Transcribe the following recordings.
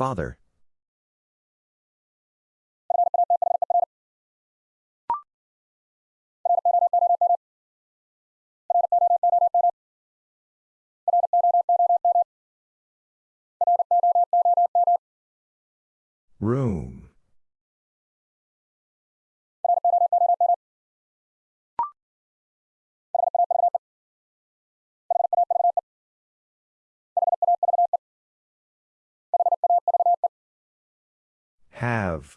Father. Room. Have.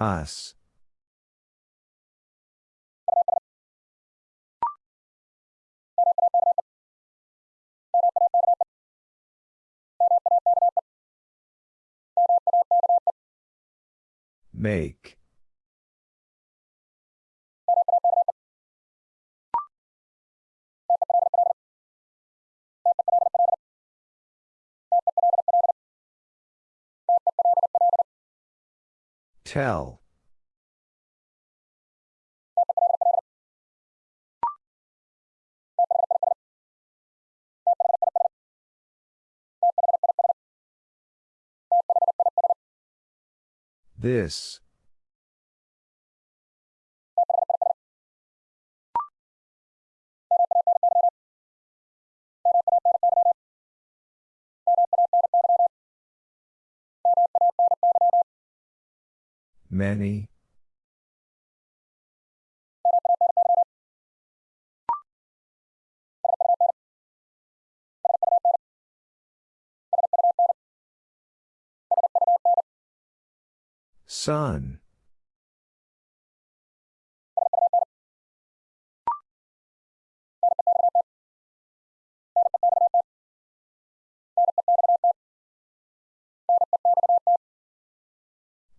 Us. Make. Tell. This. Many. Sun.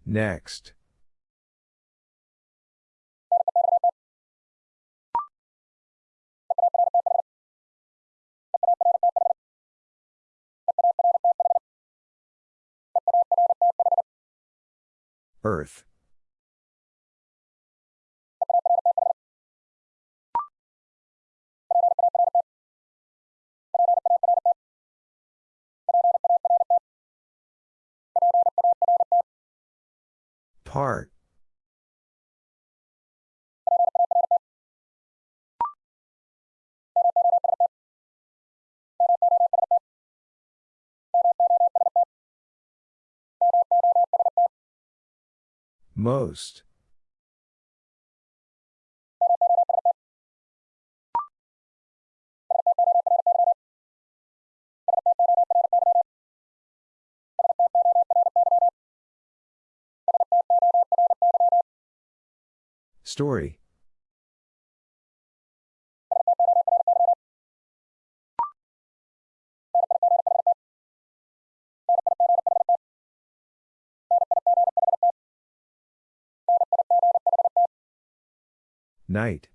Next. Earth. Part. Most. Story. Night.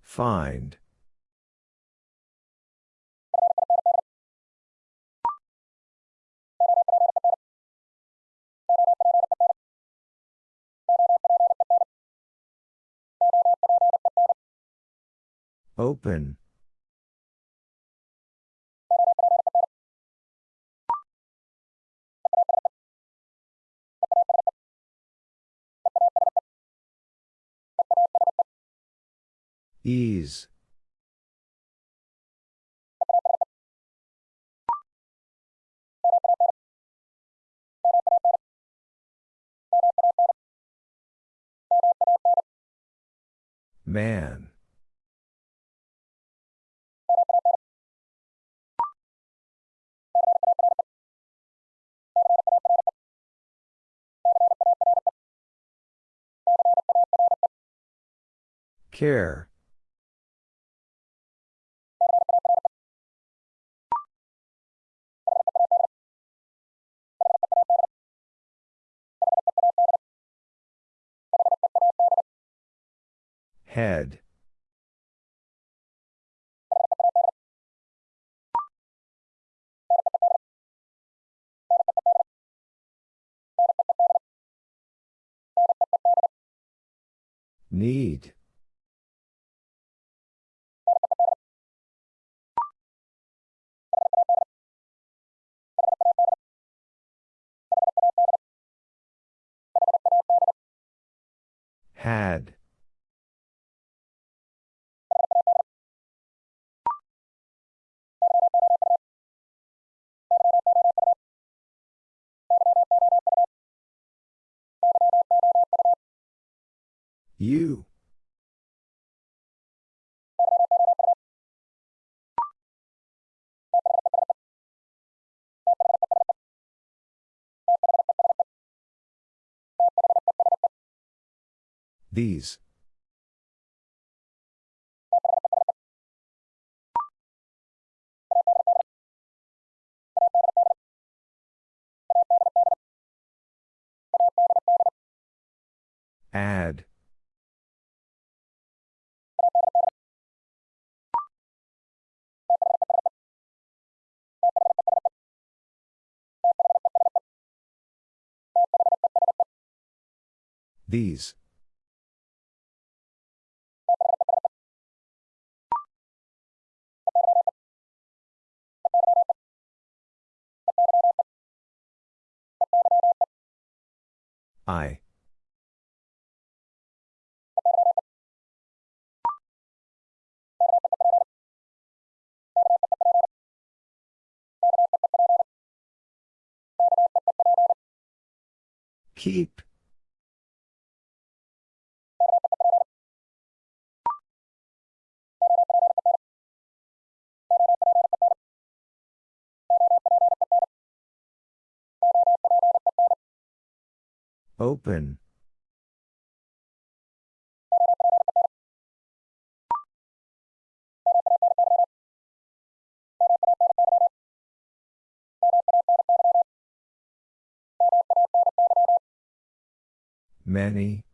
Find. Open. Ease. Man. Care. Head. Need. Had. You. These. Add. These. I. Keep. Open. Many.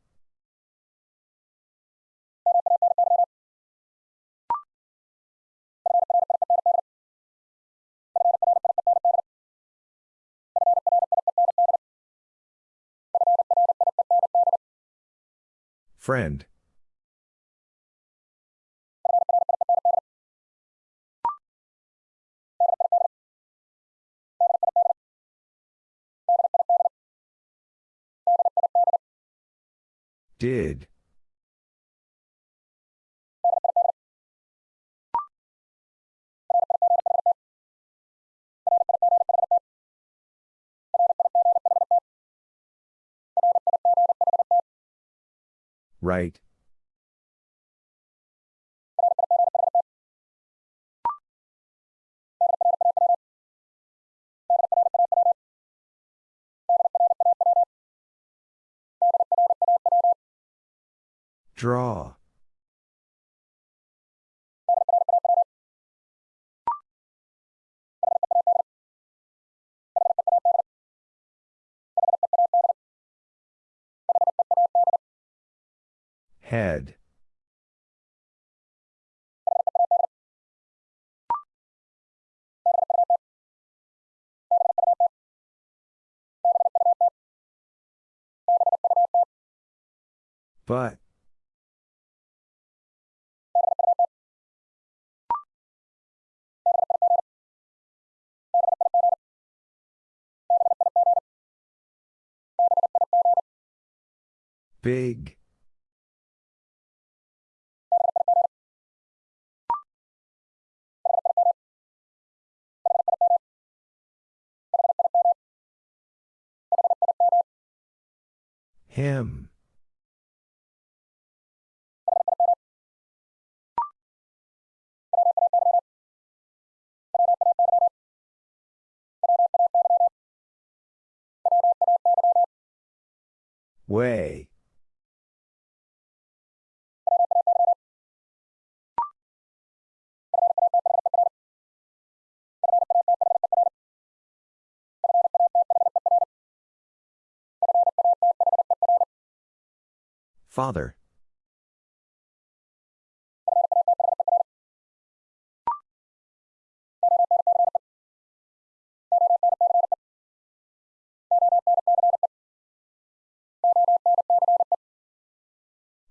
Friend. Did. Right. Draw. Head. But. Big. Him. Way. Father.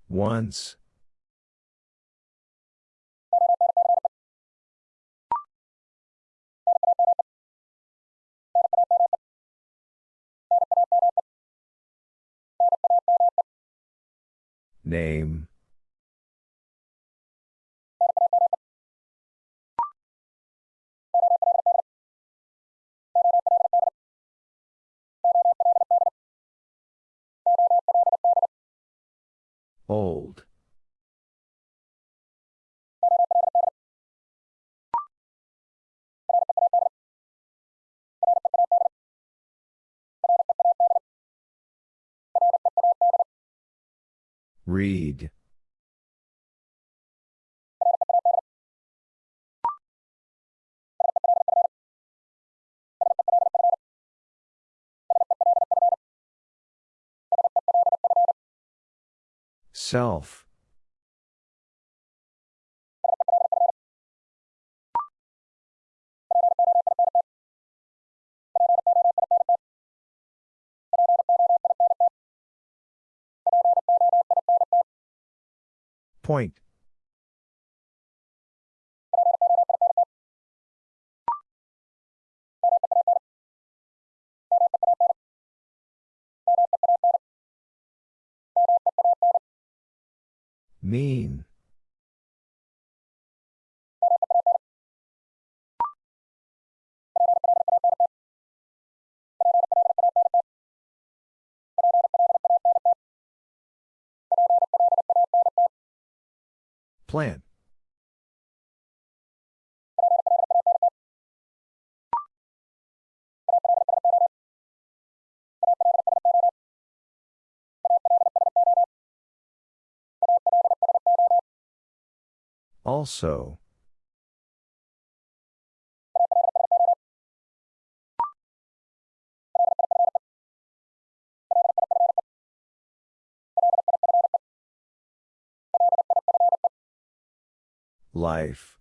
Once. Name. Old. Read. Self. Point. Mean. Plan. Also. Life.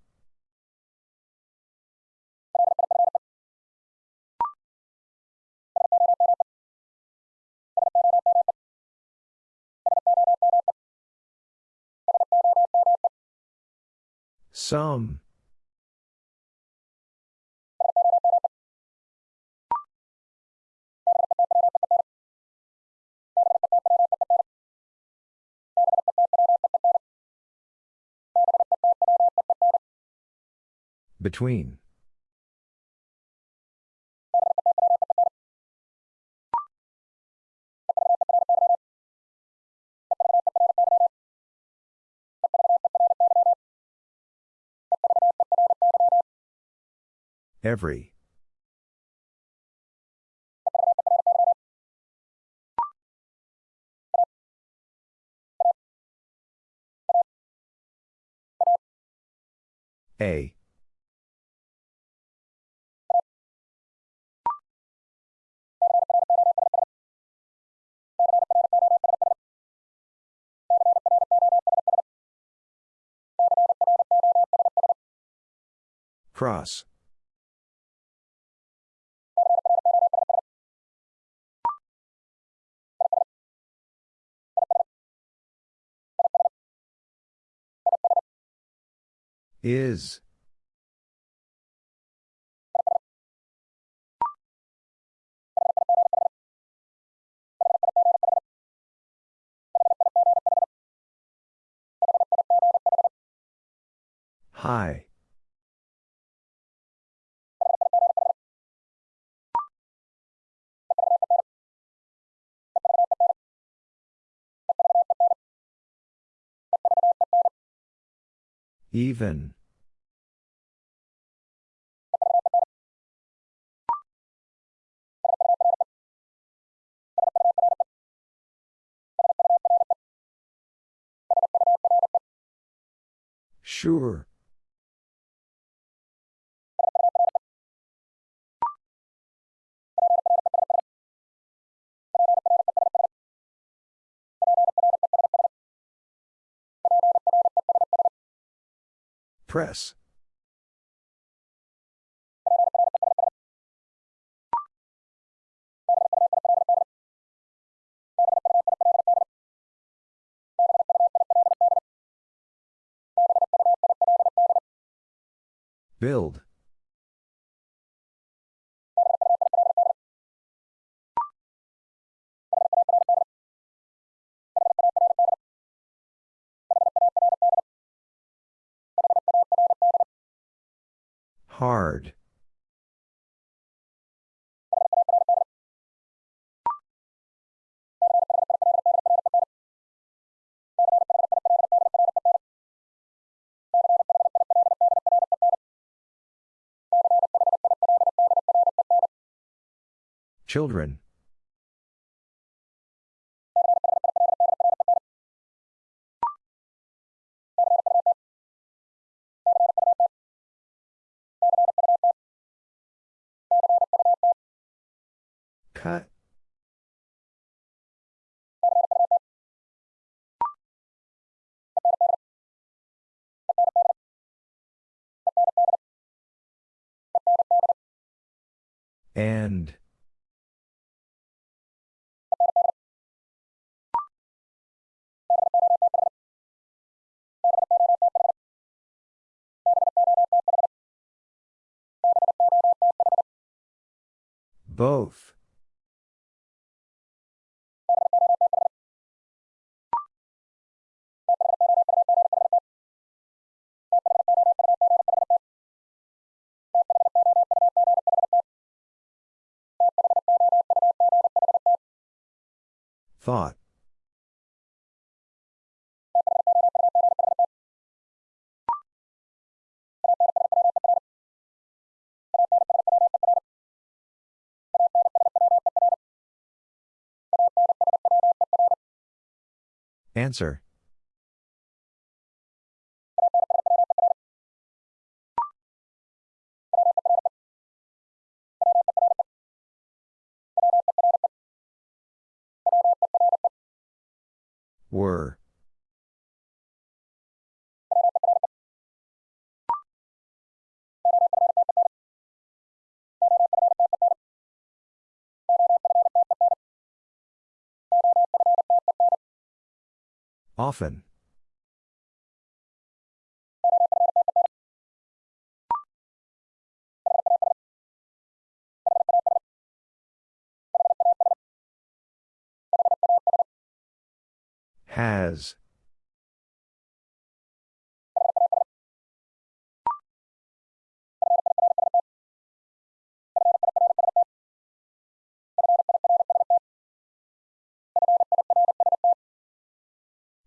Some. Between. Every. A. Cross. Is. Hi. Even. Sure. Press. Build. Hard. Children. Cut. And. Both. Thought. Answer. Were. Often. Has.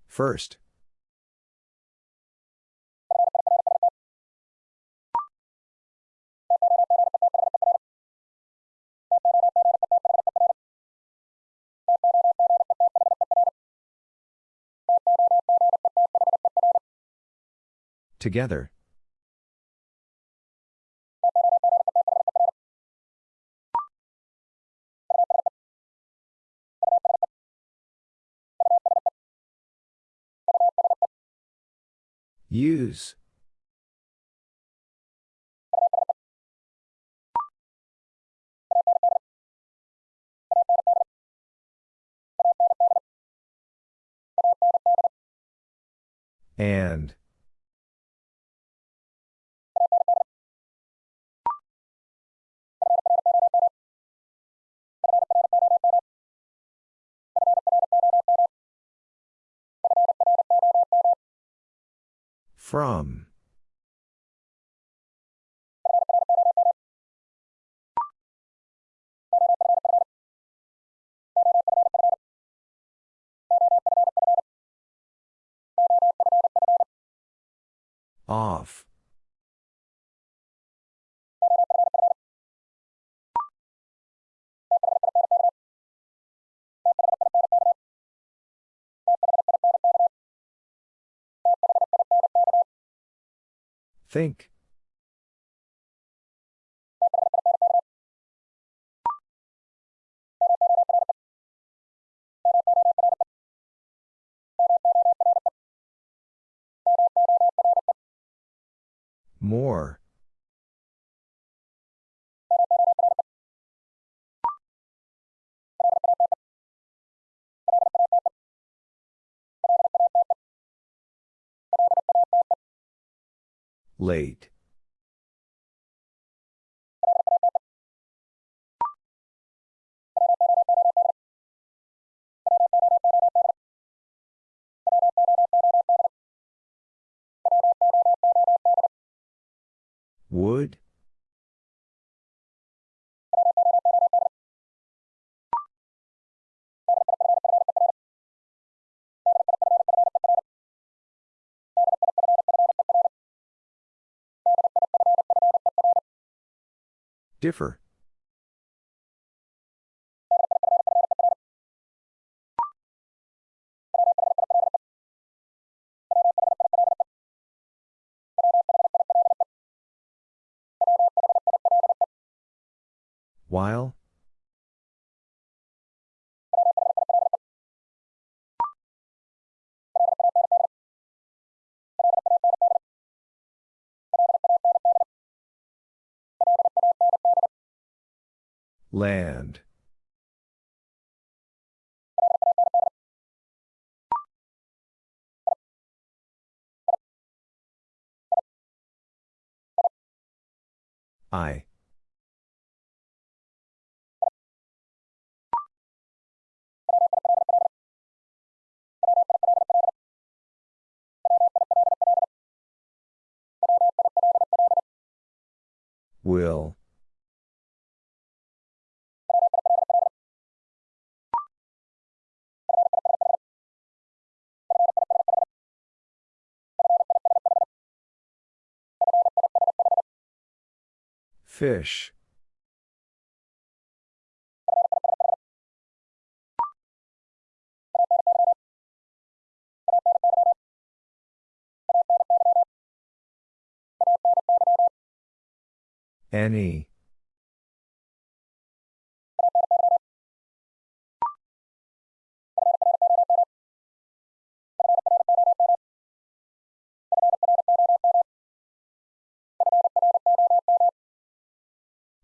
First. Together. Use. And. From. Off. Think. More. Late. Would? Differ. While? Land. I. Will. Fish. Any.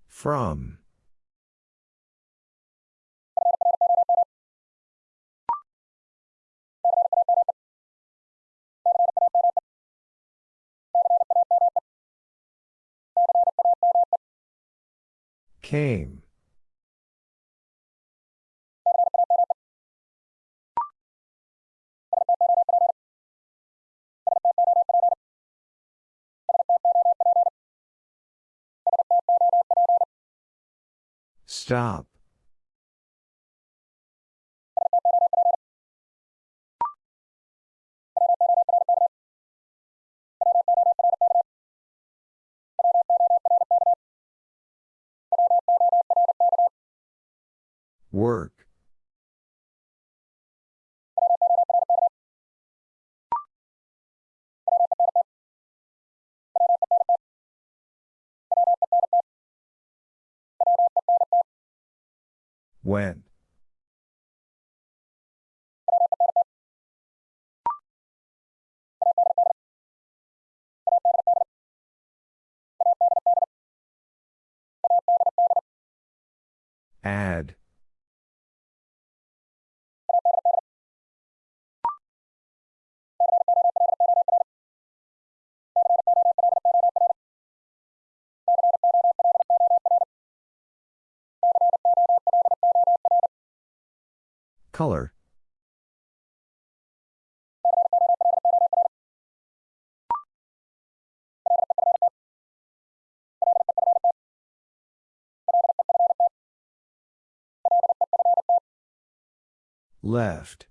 From. Came. Stop. Work. When? Add. Color. Left.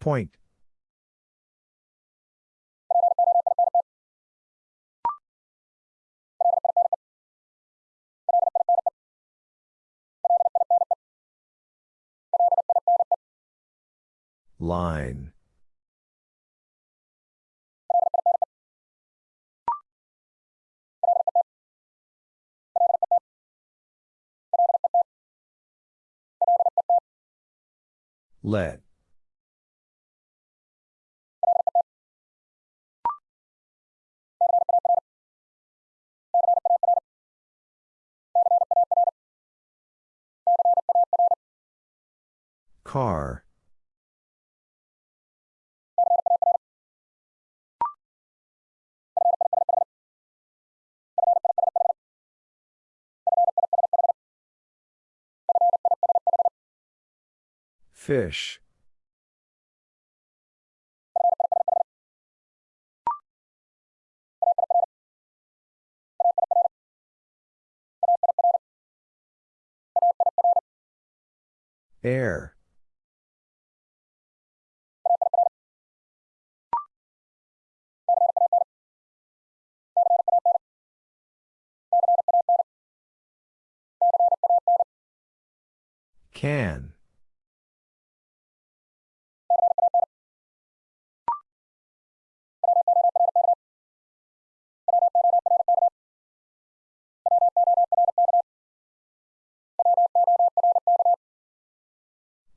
Point. Line. Let. Car. Fish. Air. Can.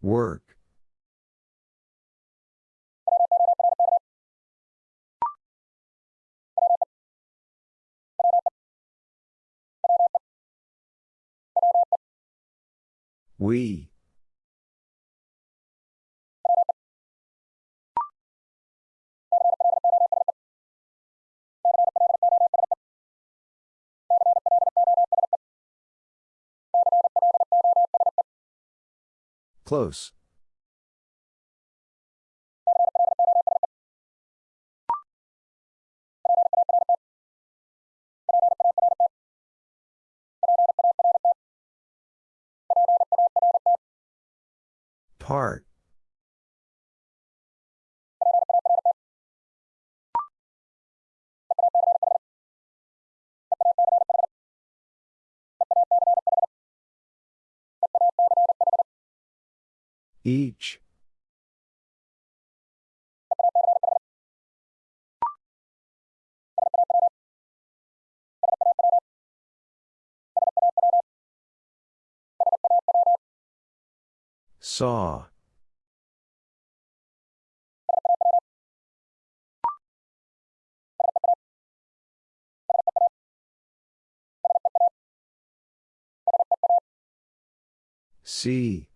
Work. We. Close. Part. Each. Saw. See.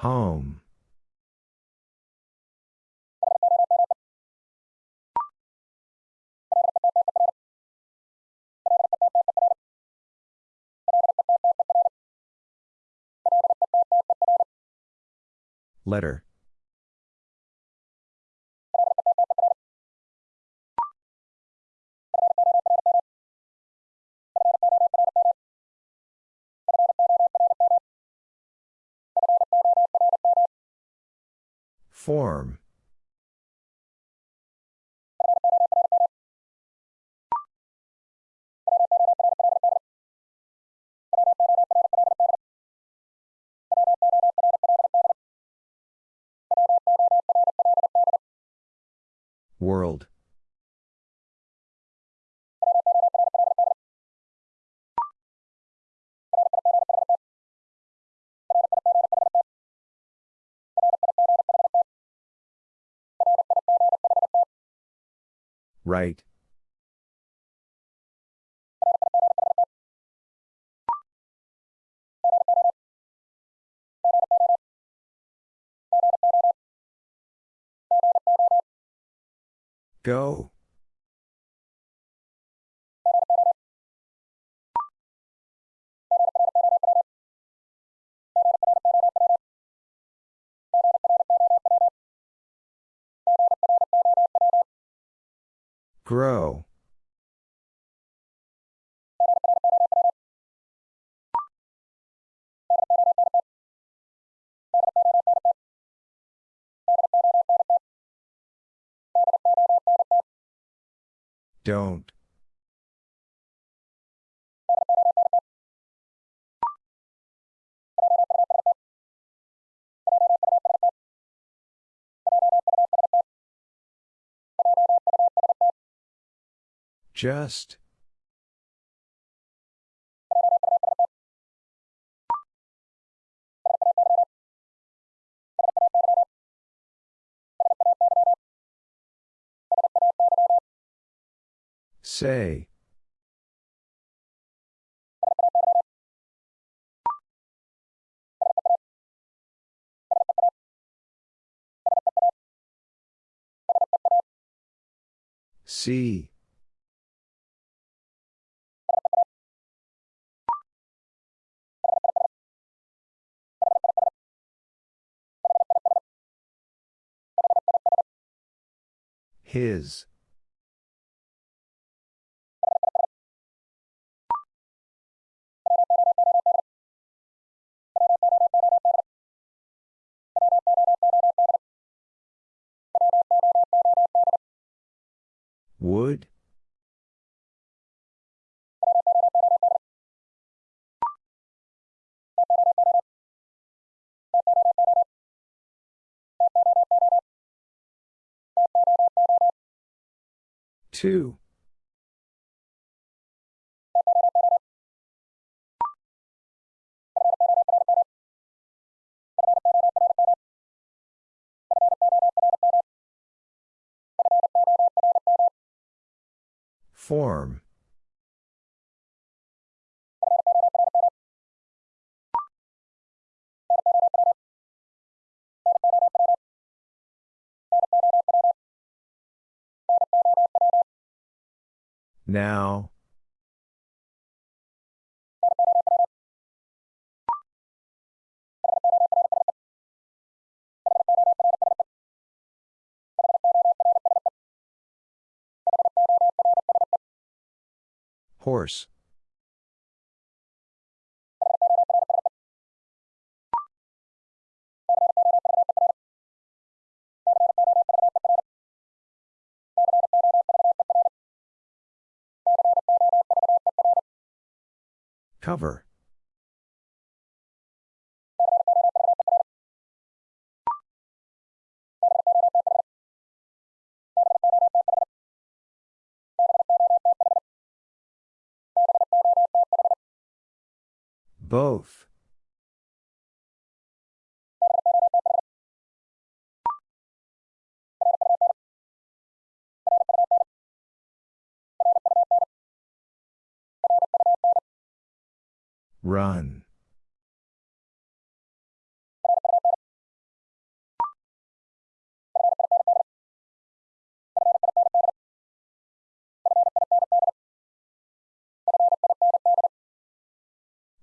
Home. Letter. Form. World. Right. Go. Grow. Don't. Just. Say. See. His. Would? Two. Form. Now. Horse. Cover. Both. Run.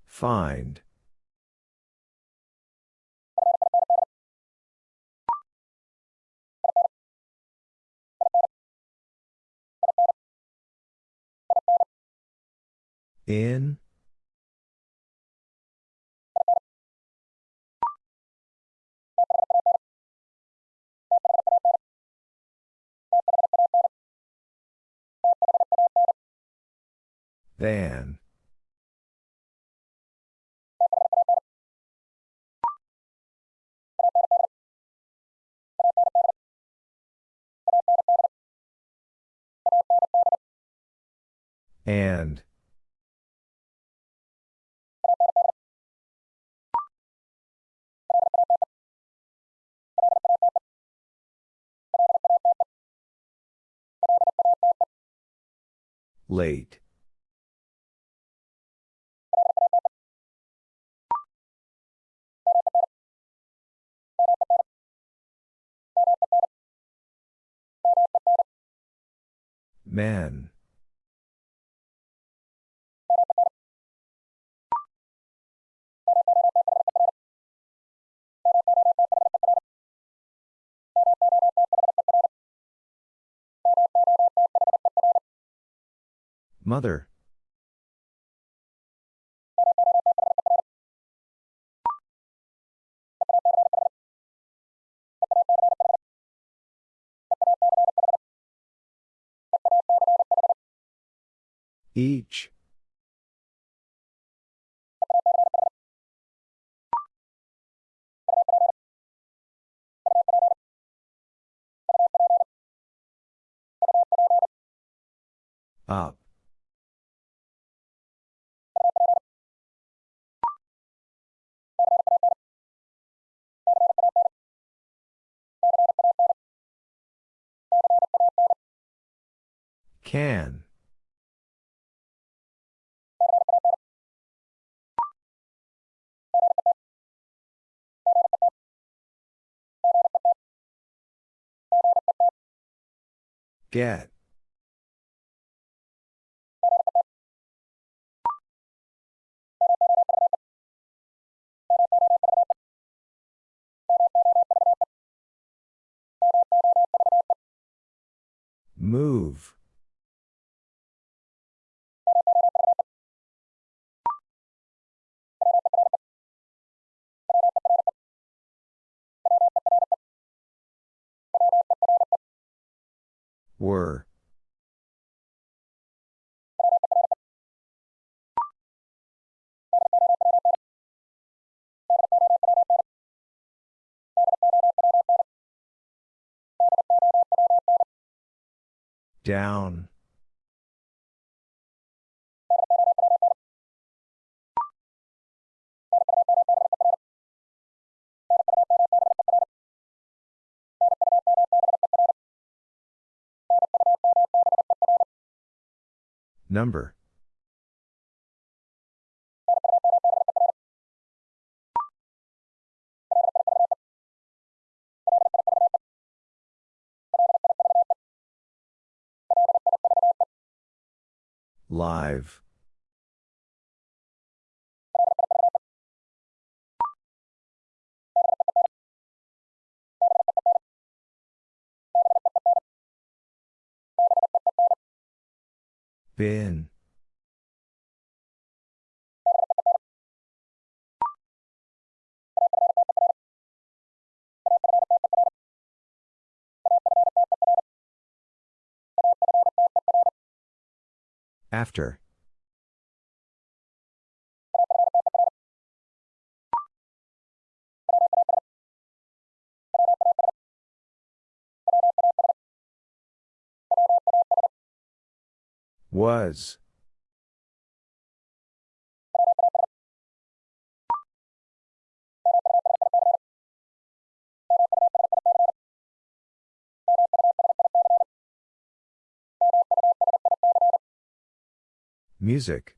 Find. In? Than. And. Late. Men. Mother. Each. Up. Can. Get. Move. Were. Down. Number. Live. Bin. After. Was. Music.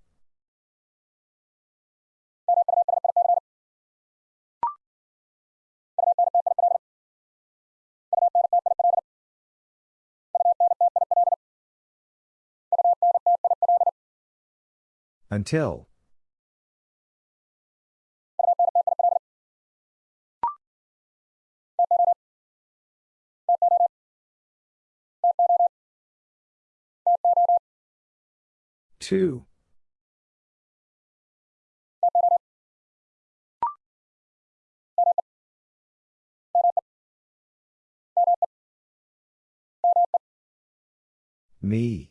Until. Two. Me.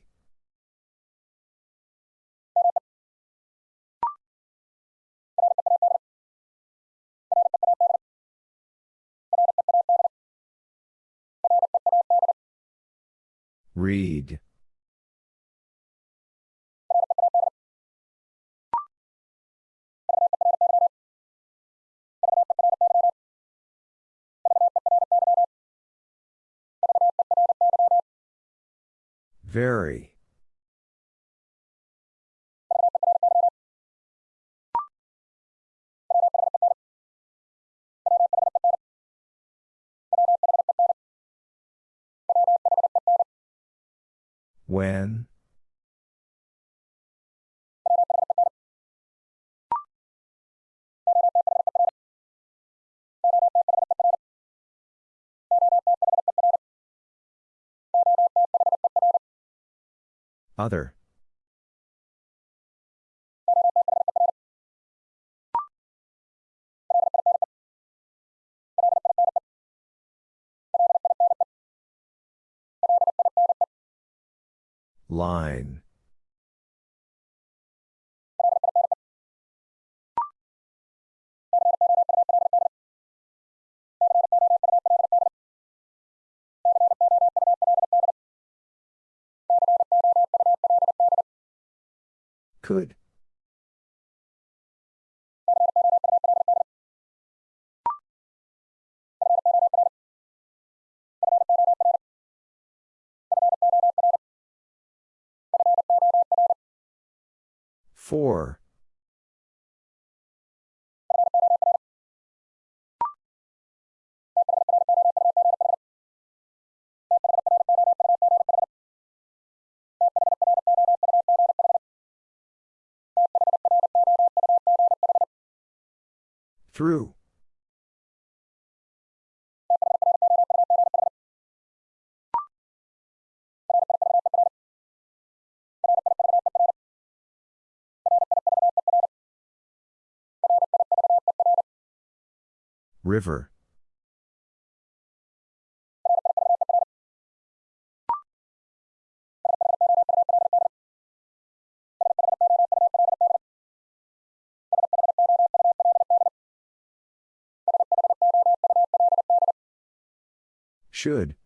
Read. Very. When? Other. Line. Could. Four. Through. River. Should.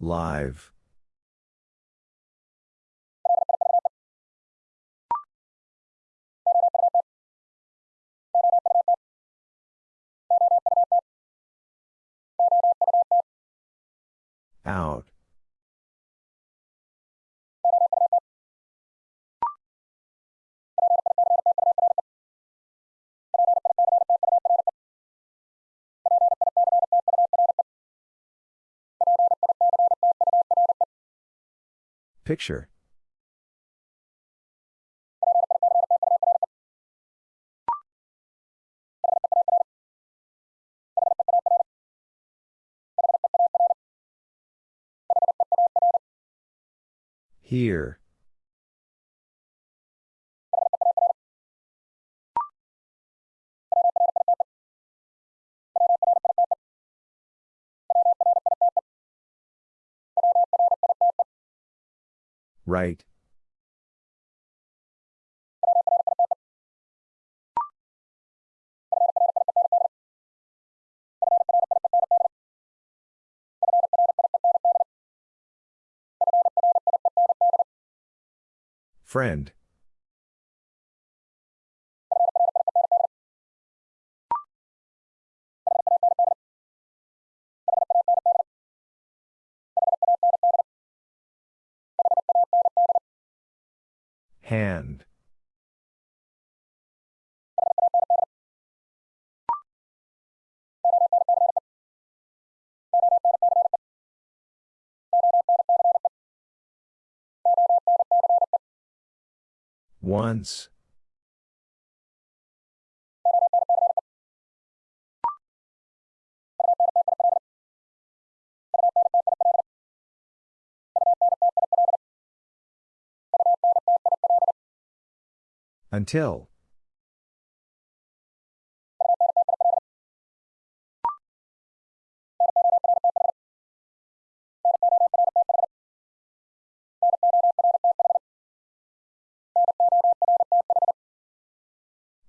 Live. Out. Picture. Here. Right. Friend. Hand. Once. Until.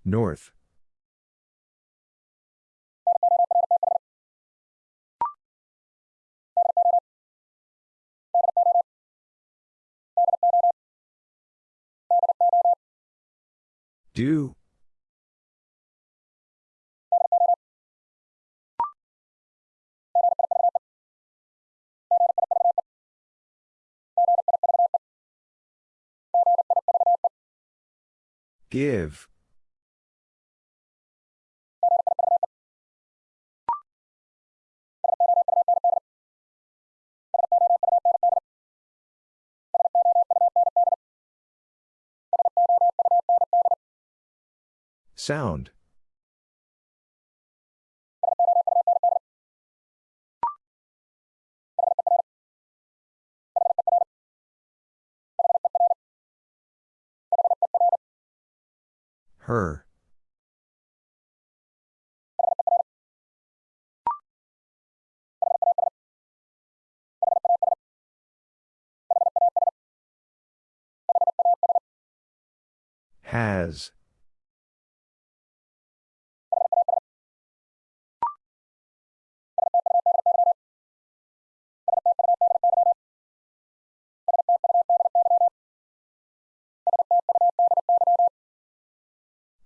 North. Do. Give. Sound. Her. Has.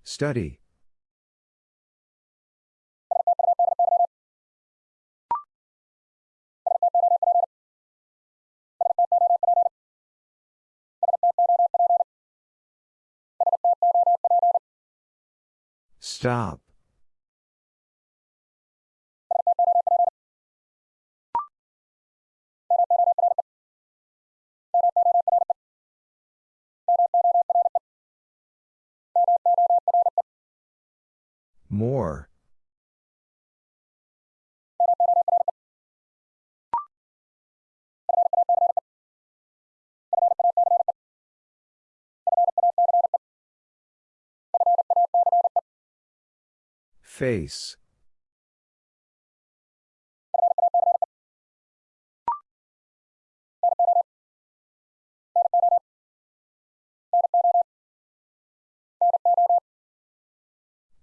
Study. Stop. More. Face.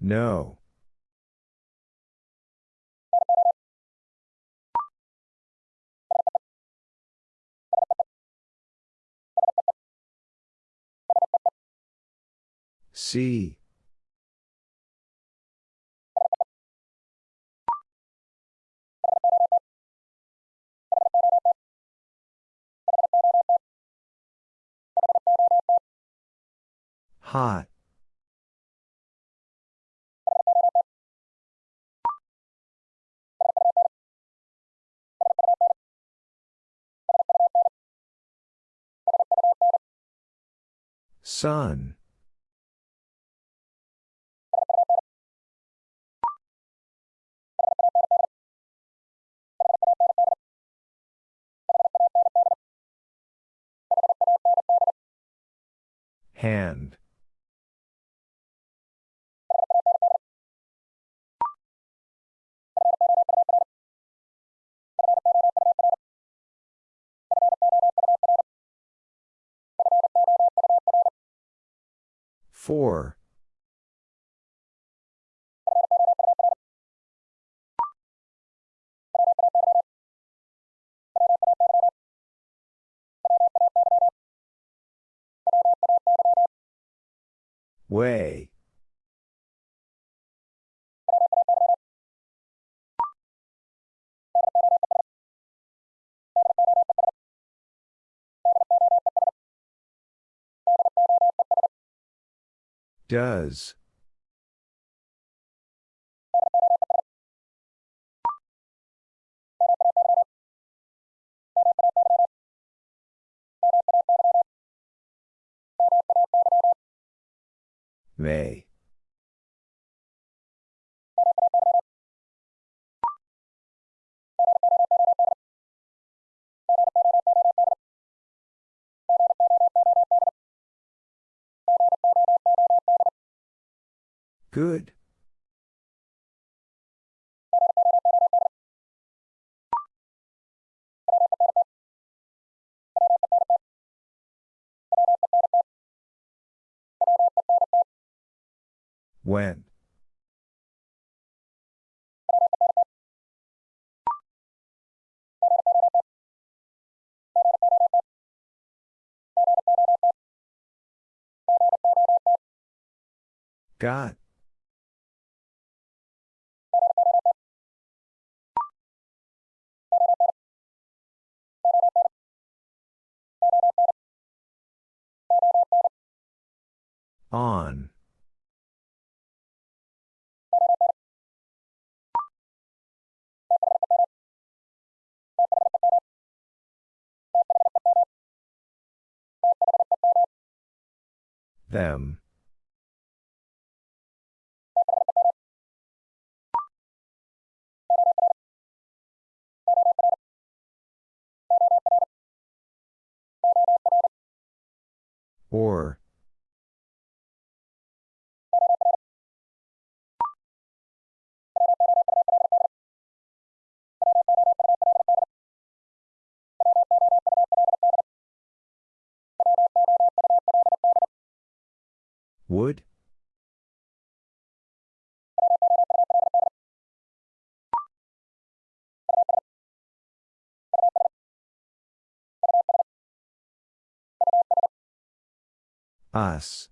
No. See. Hot. Sun. Hand. Four. Way. Does. May. Good. When. Got. On. Them. Or. Would? Us.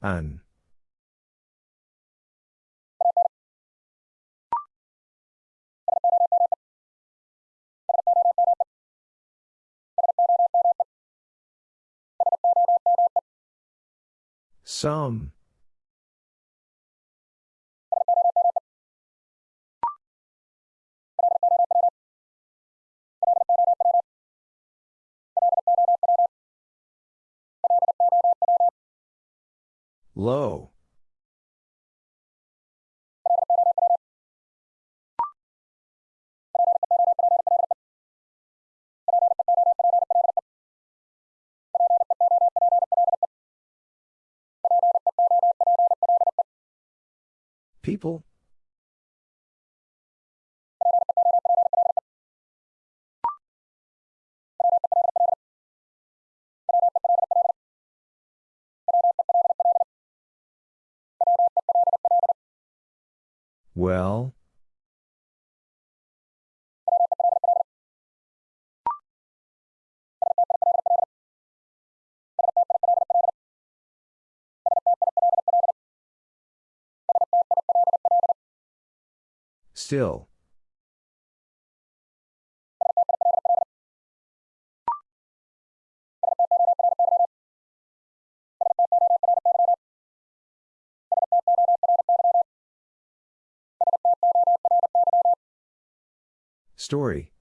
An. Some. Low. People? Well? Still. Story.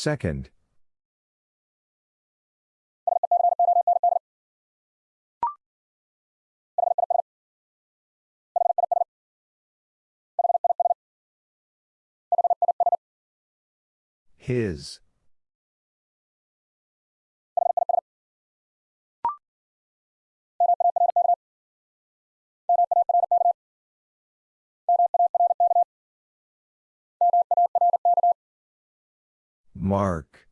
Second. His. Mark.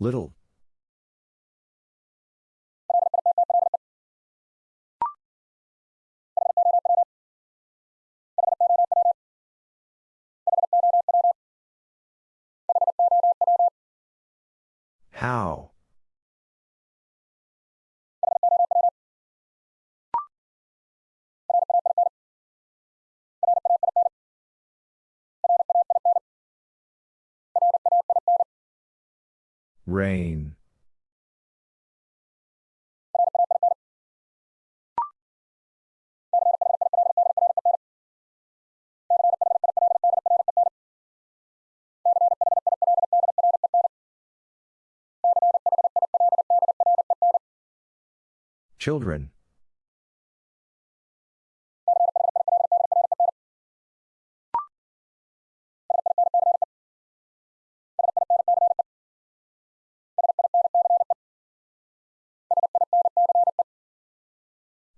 Little. How? Rain. Children.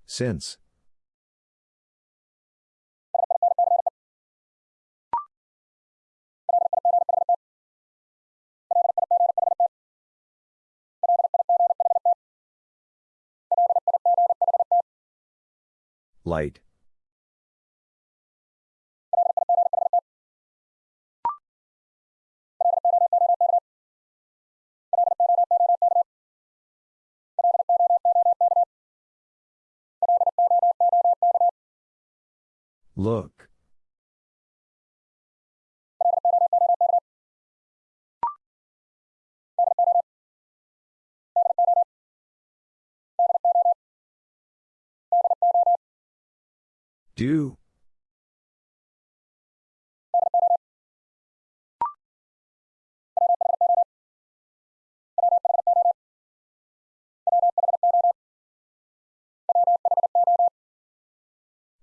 Since. Light. Look. Do.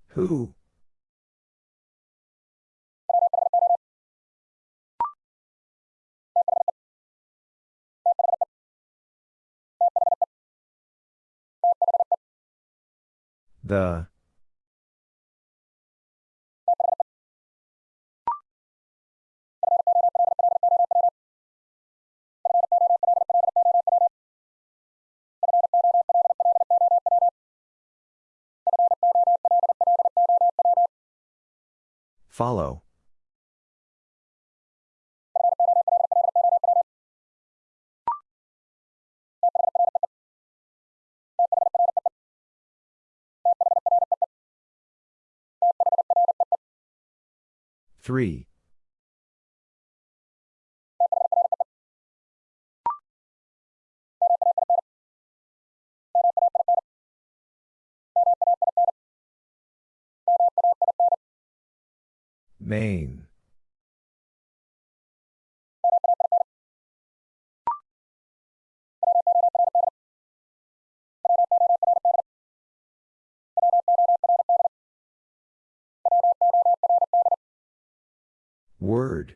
Who? The. Follow. Three. Main. Word.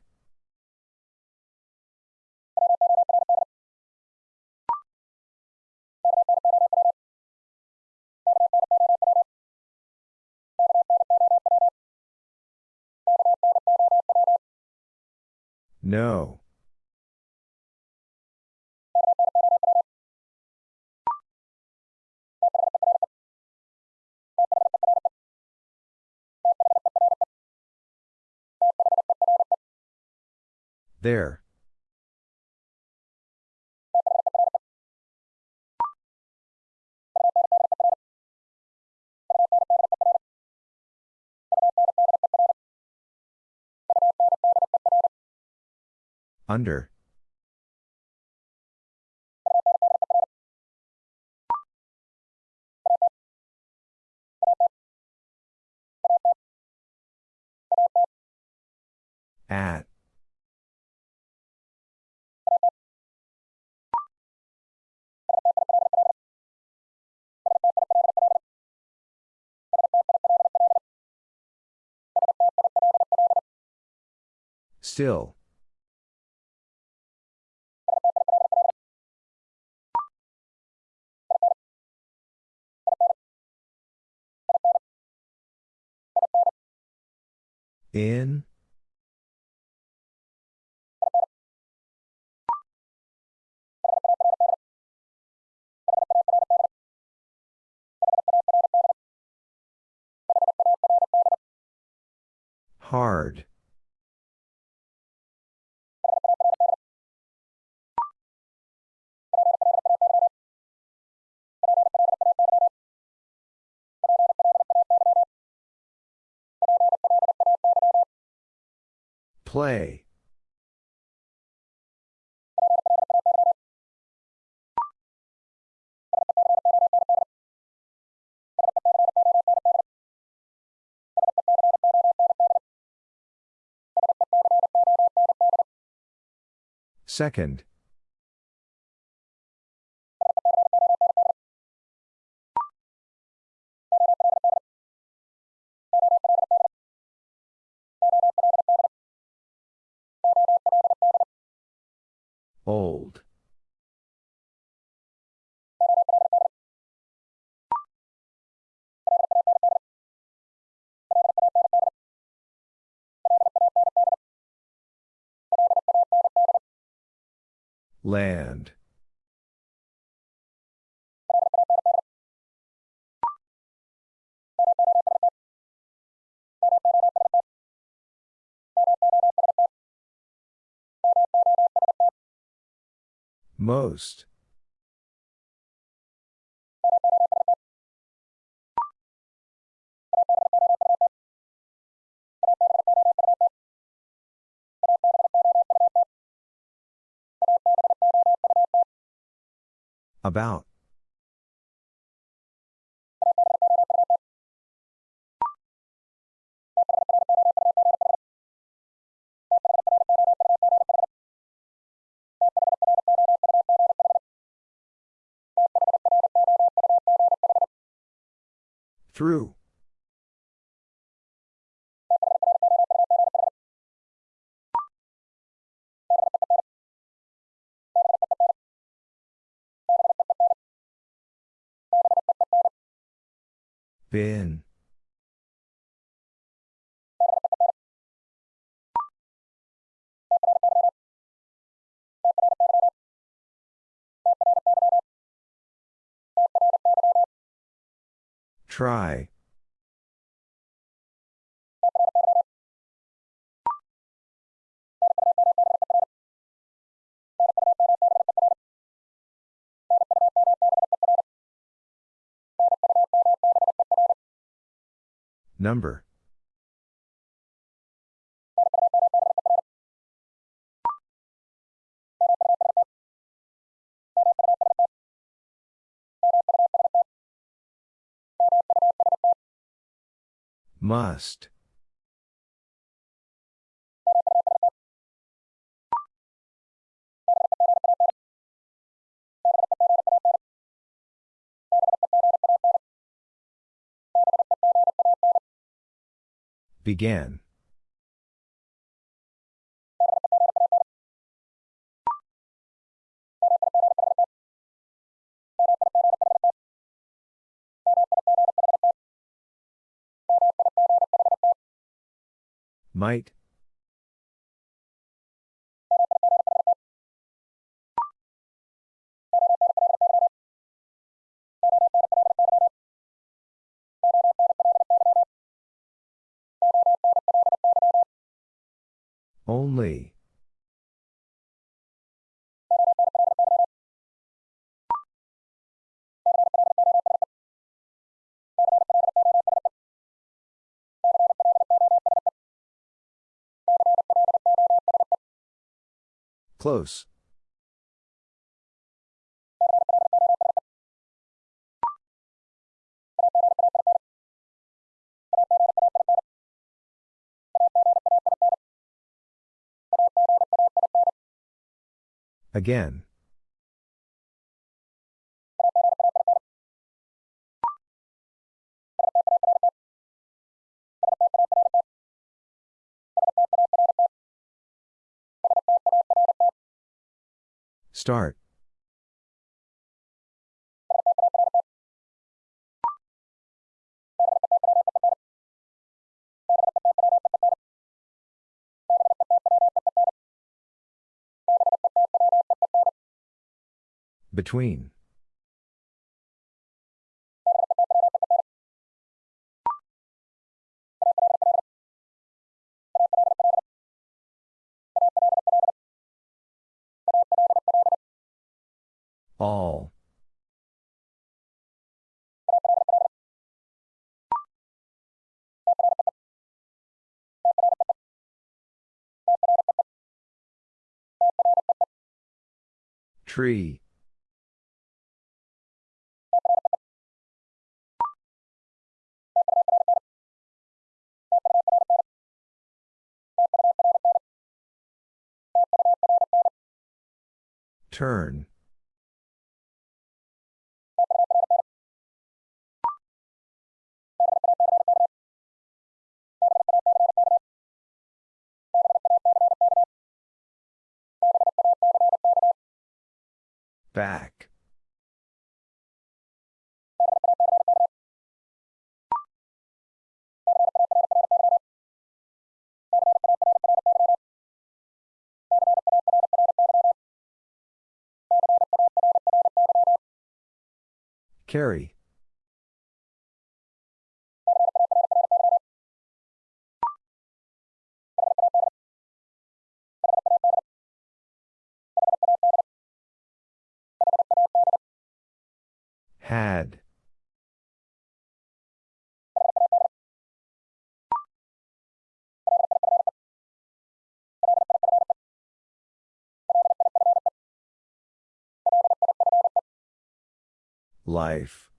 No. There. Under. At. Still. In. Hard. Play. Second. Old. Land. Most. About. Through. Bin. Try. Number. Must. Began. Might. Only. Close. Again. Start. Between. All. Tree. Turn. Back. Carry. Had. Life.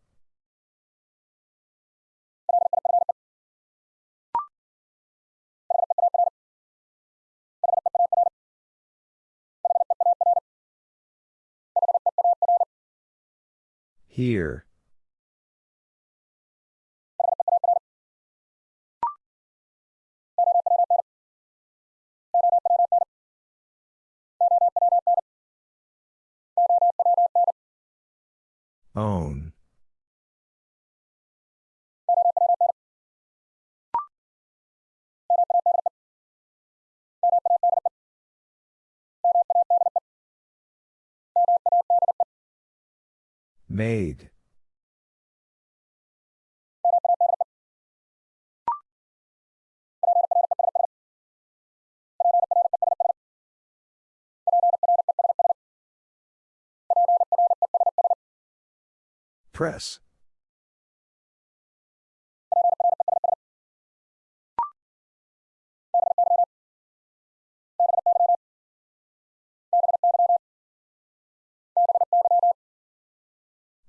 Here. Own. Made. Press.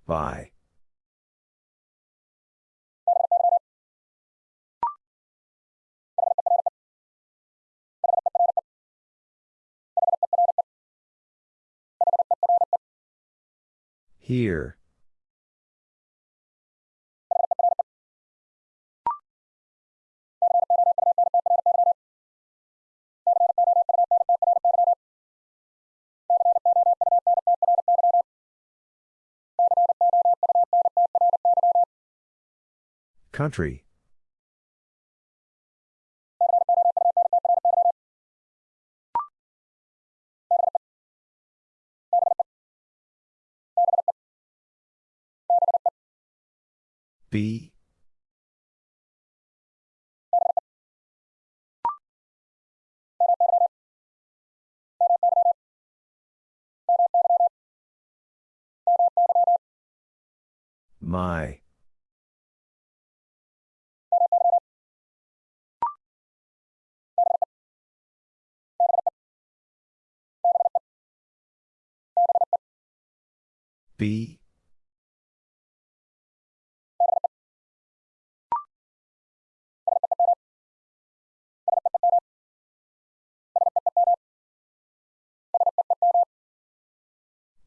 By. Here. Country. B My. B.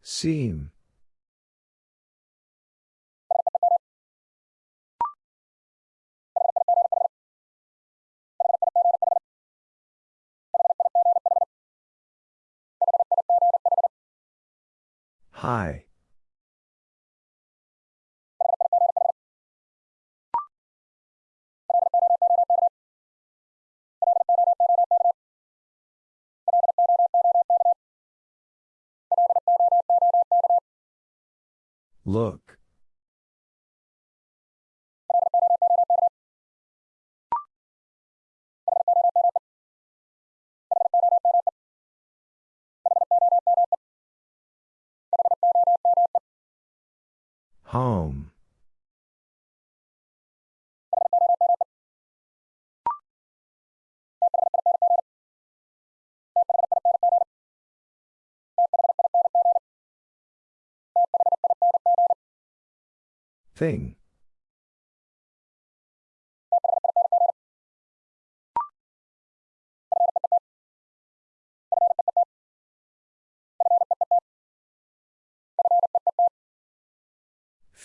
Seam. Hi. Look. Home. Thing.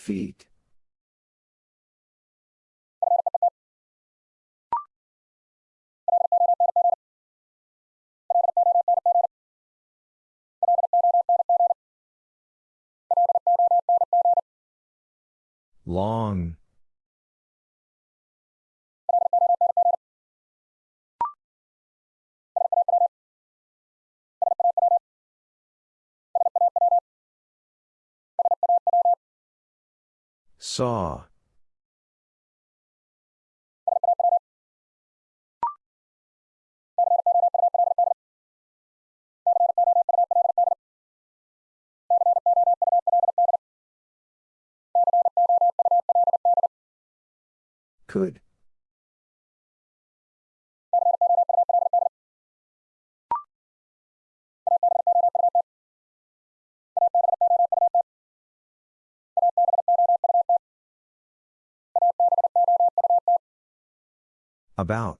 Feet. Long. Saw. Could. About.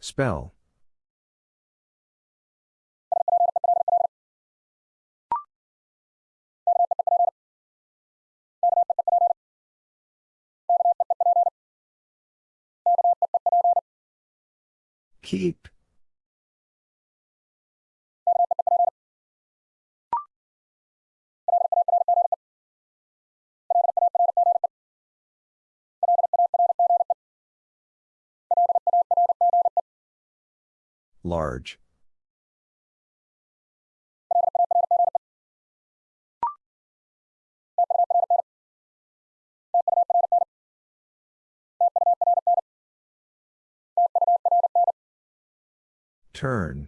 Spell. Keep. Large. Turn.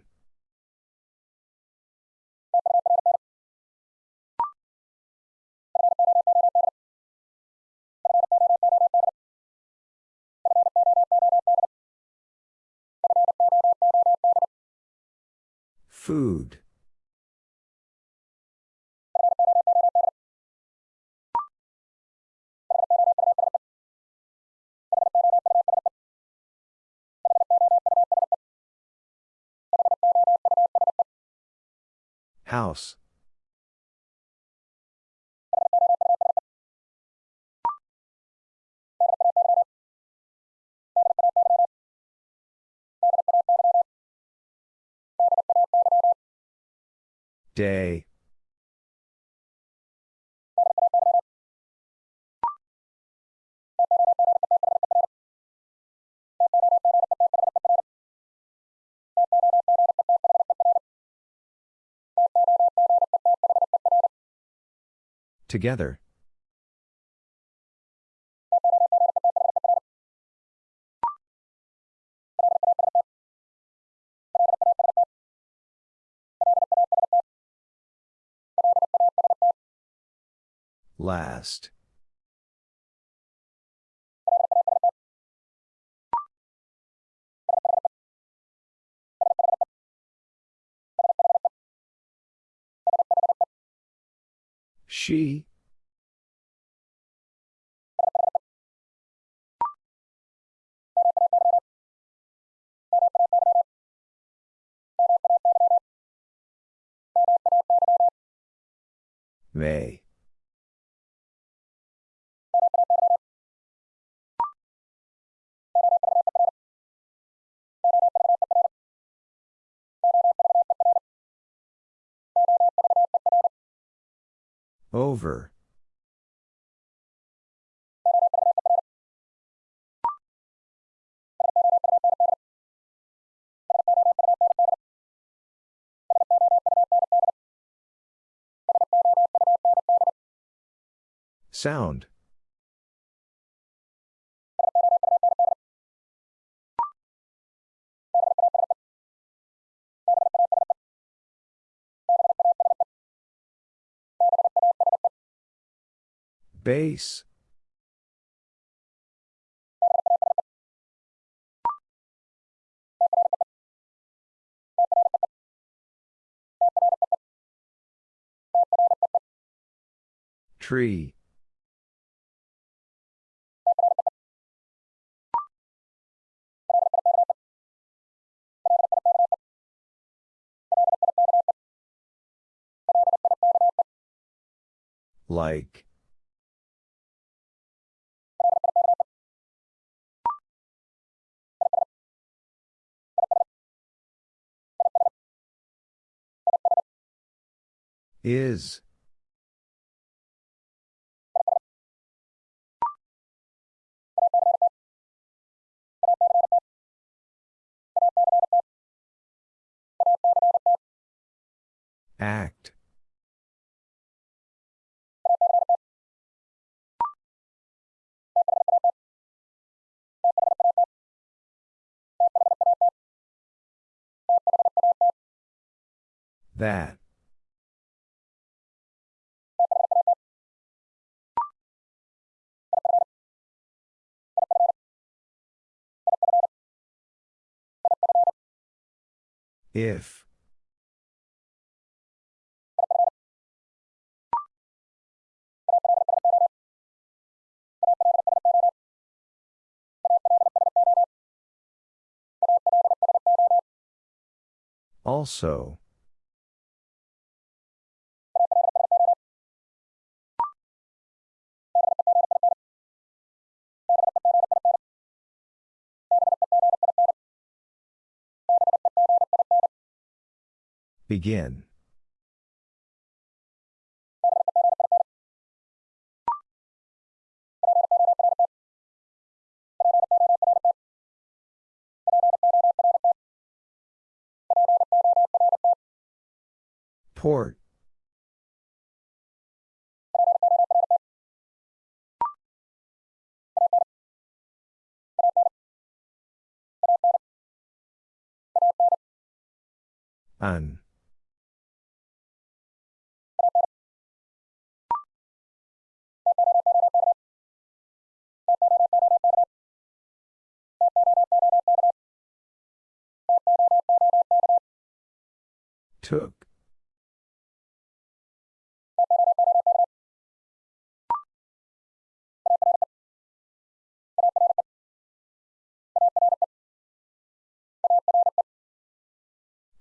Food. House. Day. Together. Last. She. May. Over. Sound. Base. Tree. Like. Is. Act. That. If. Also. Begin. Port. An. Took.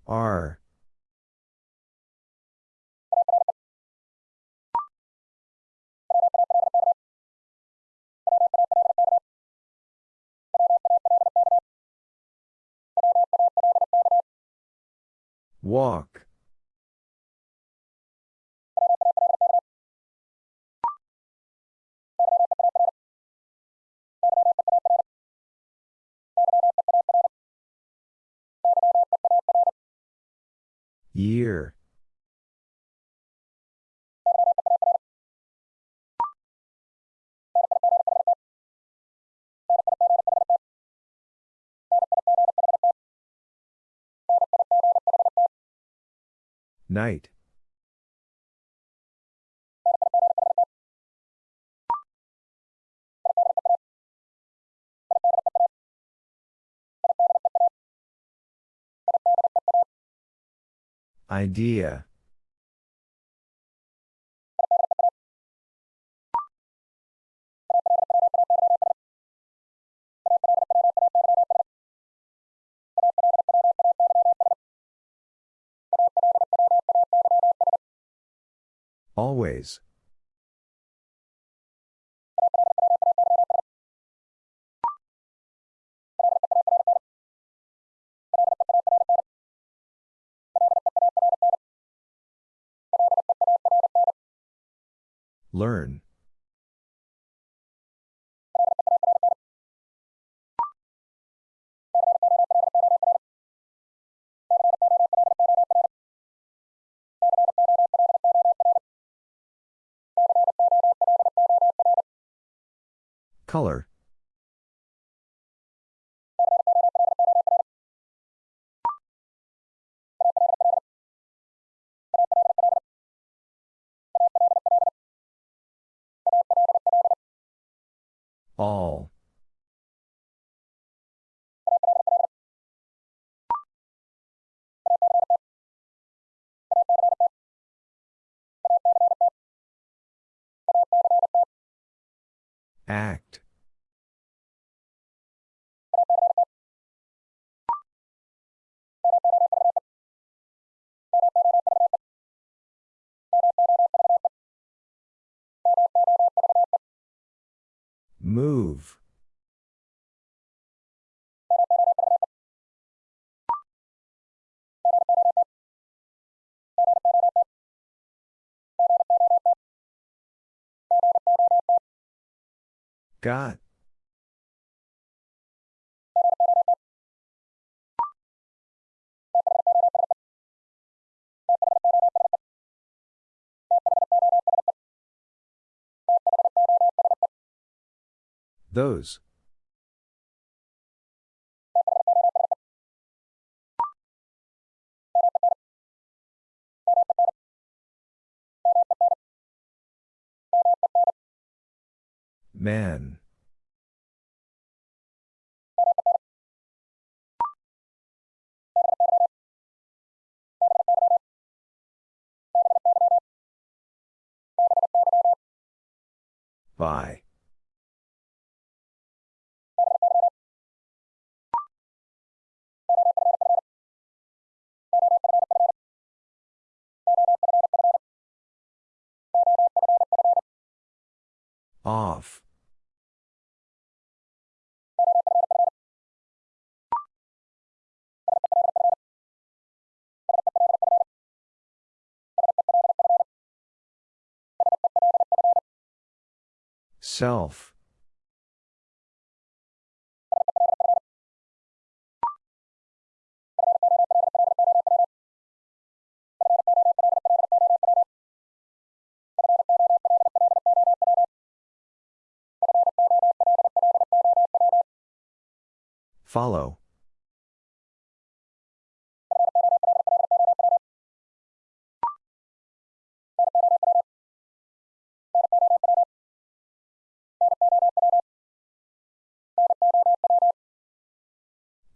R. Walk. Year. Night. Idea. Always. Learn. Color. All. Act. Move. Got. Those. Man. By. Off. Self. Follow.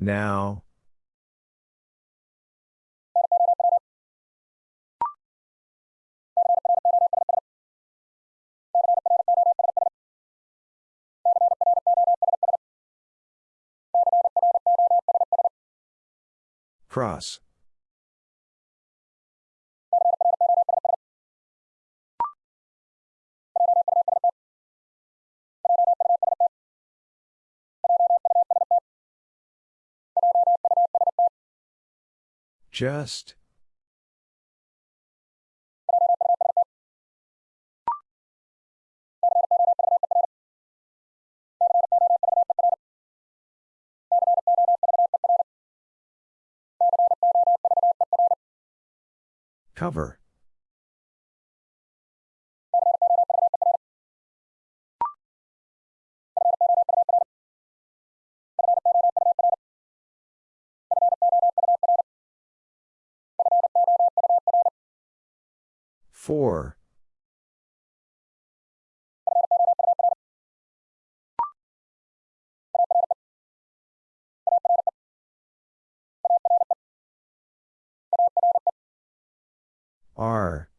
Now. Cross. Just. Cover. Four. R.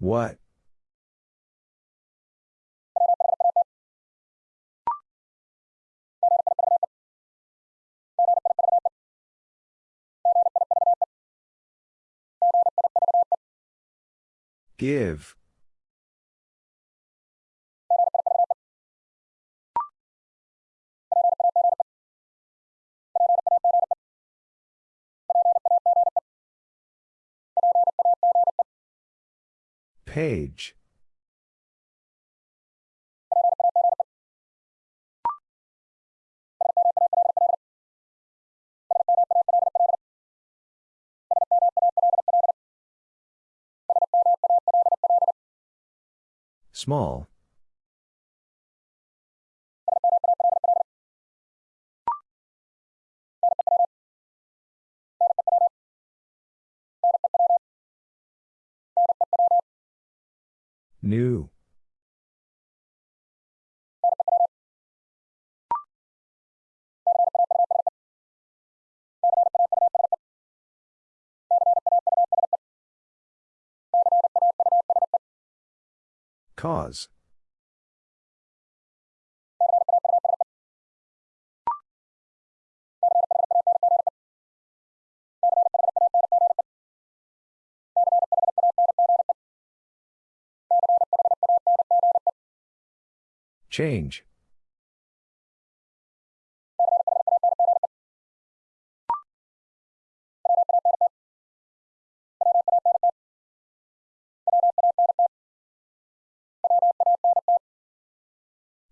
What? Give. Page. Small. New. Cause. Change.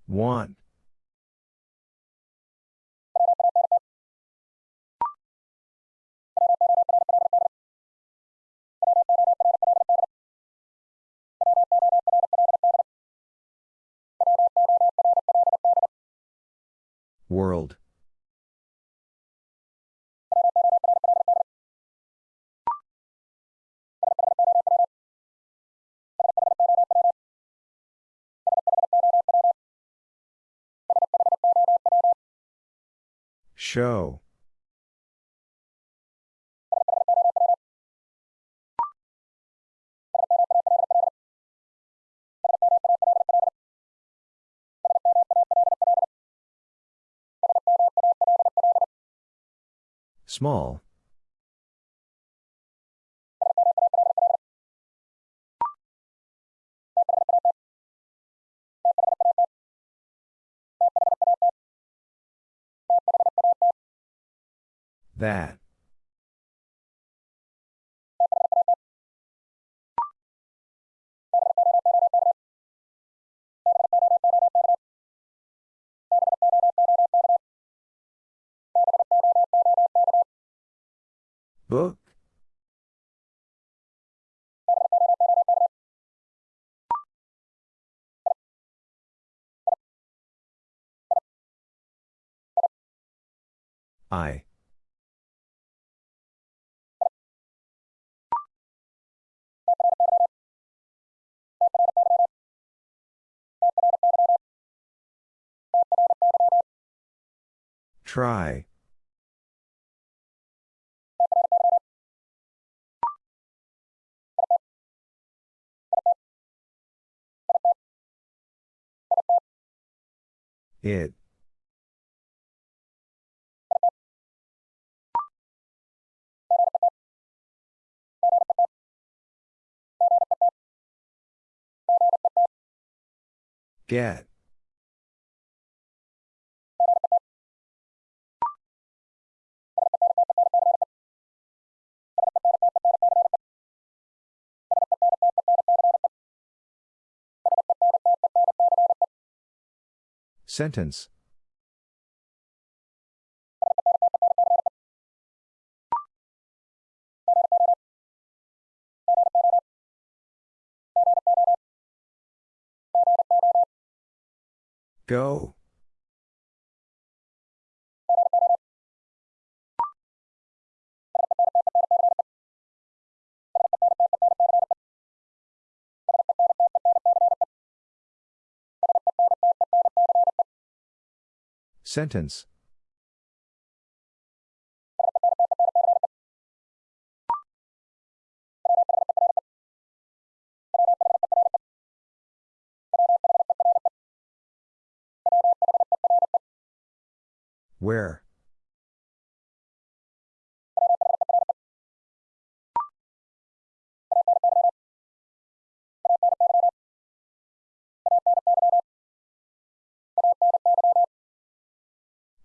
Want. World. Show. Small. That. Book. I. Try. It. Get. Sentence Go. Sentence. Where?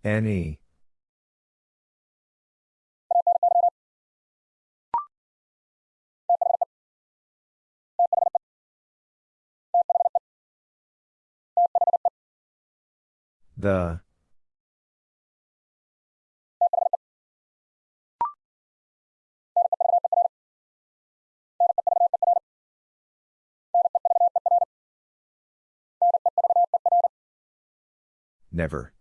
Any. The. Never.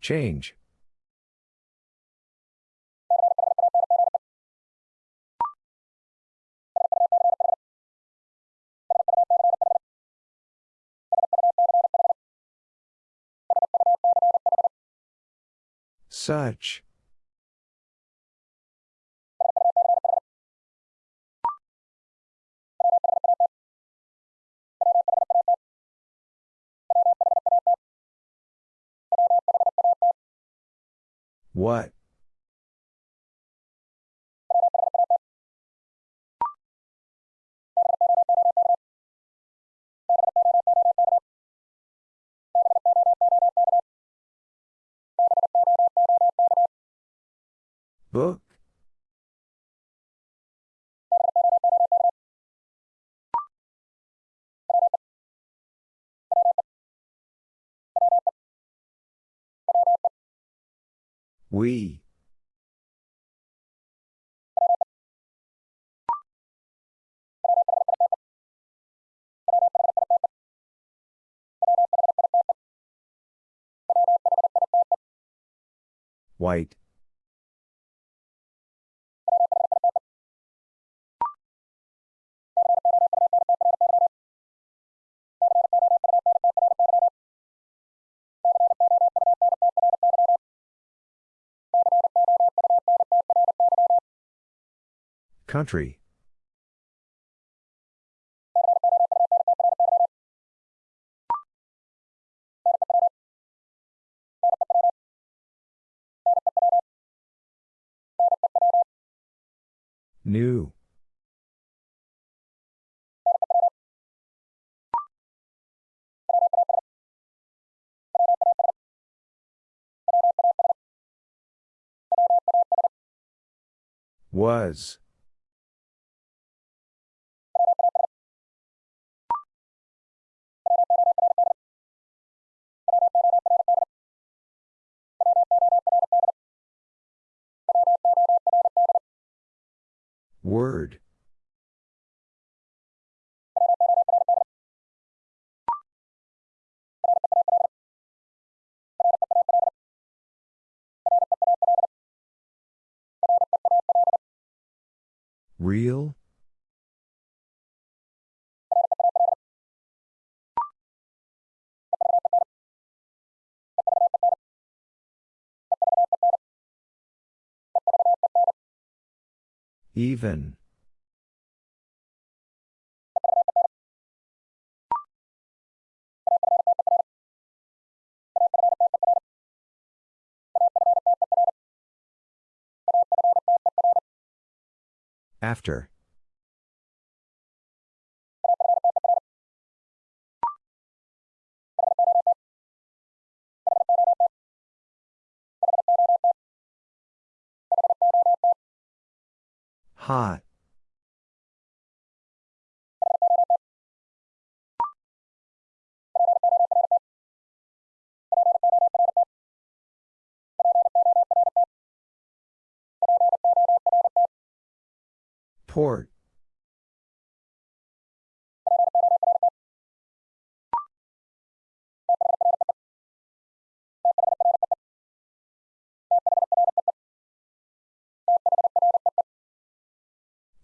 Change. Such. What? Book? We. White. Country. New. Was. Word. Real? Even. After. Hot. Port.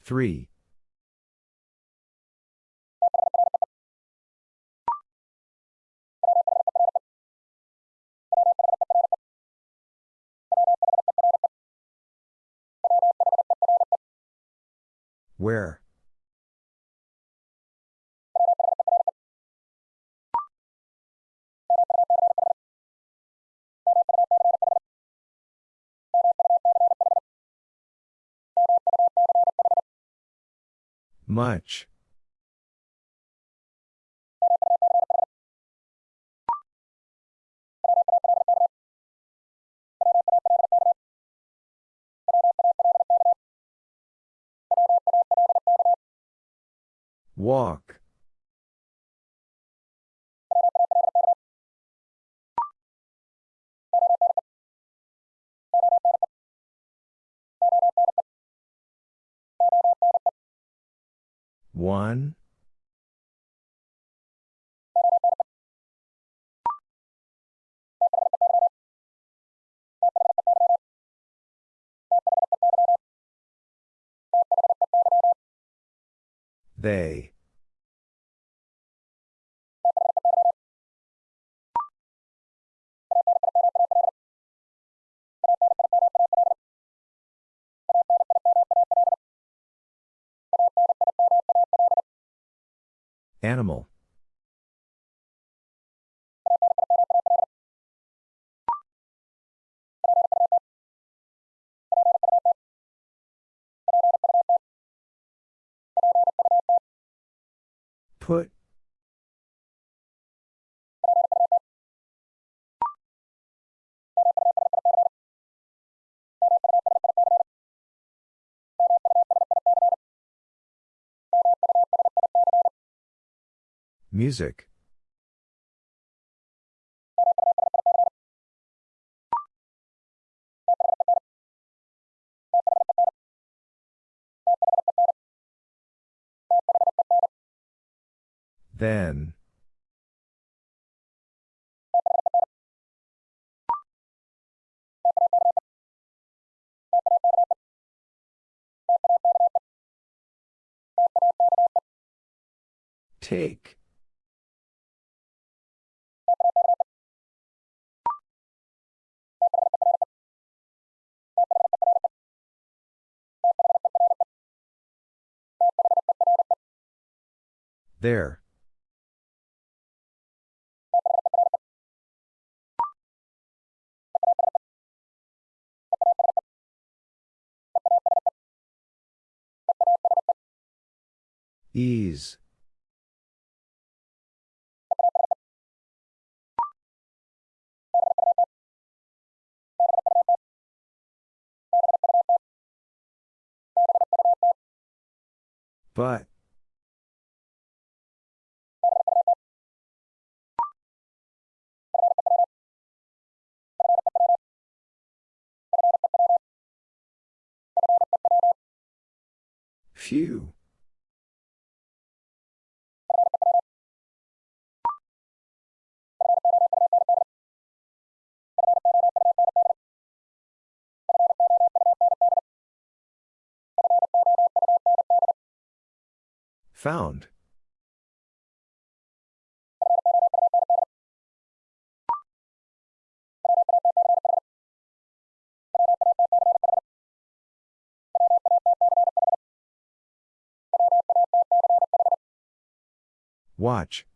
Three. Where? Much. Walk. One. They. Animal. Put. Music. Then. Take. There. Ease. But. Few. Found. Watch.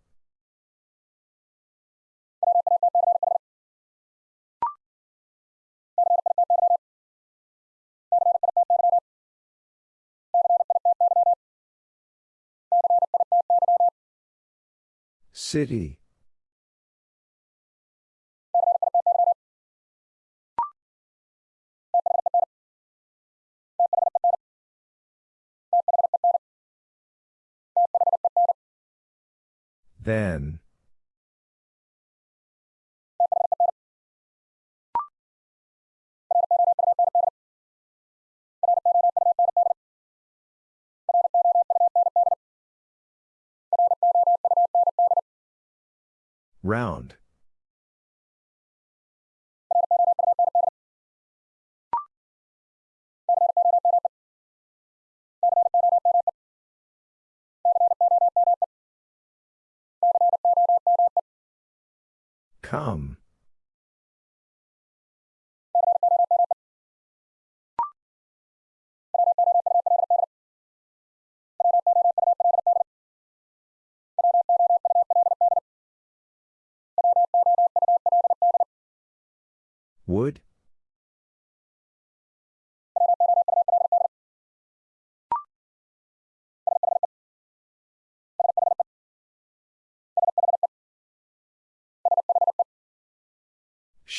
City. Then. Round. Come. Would?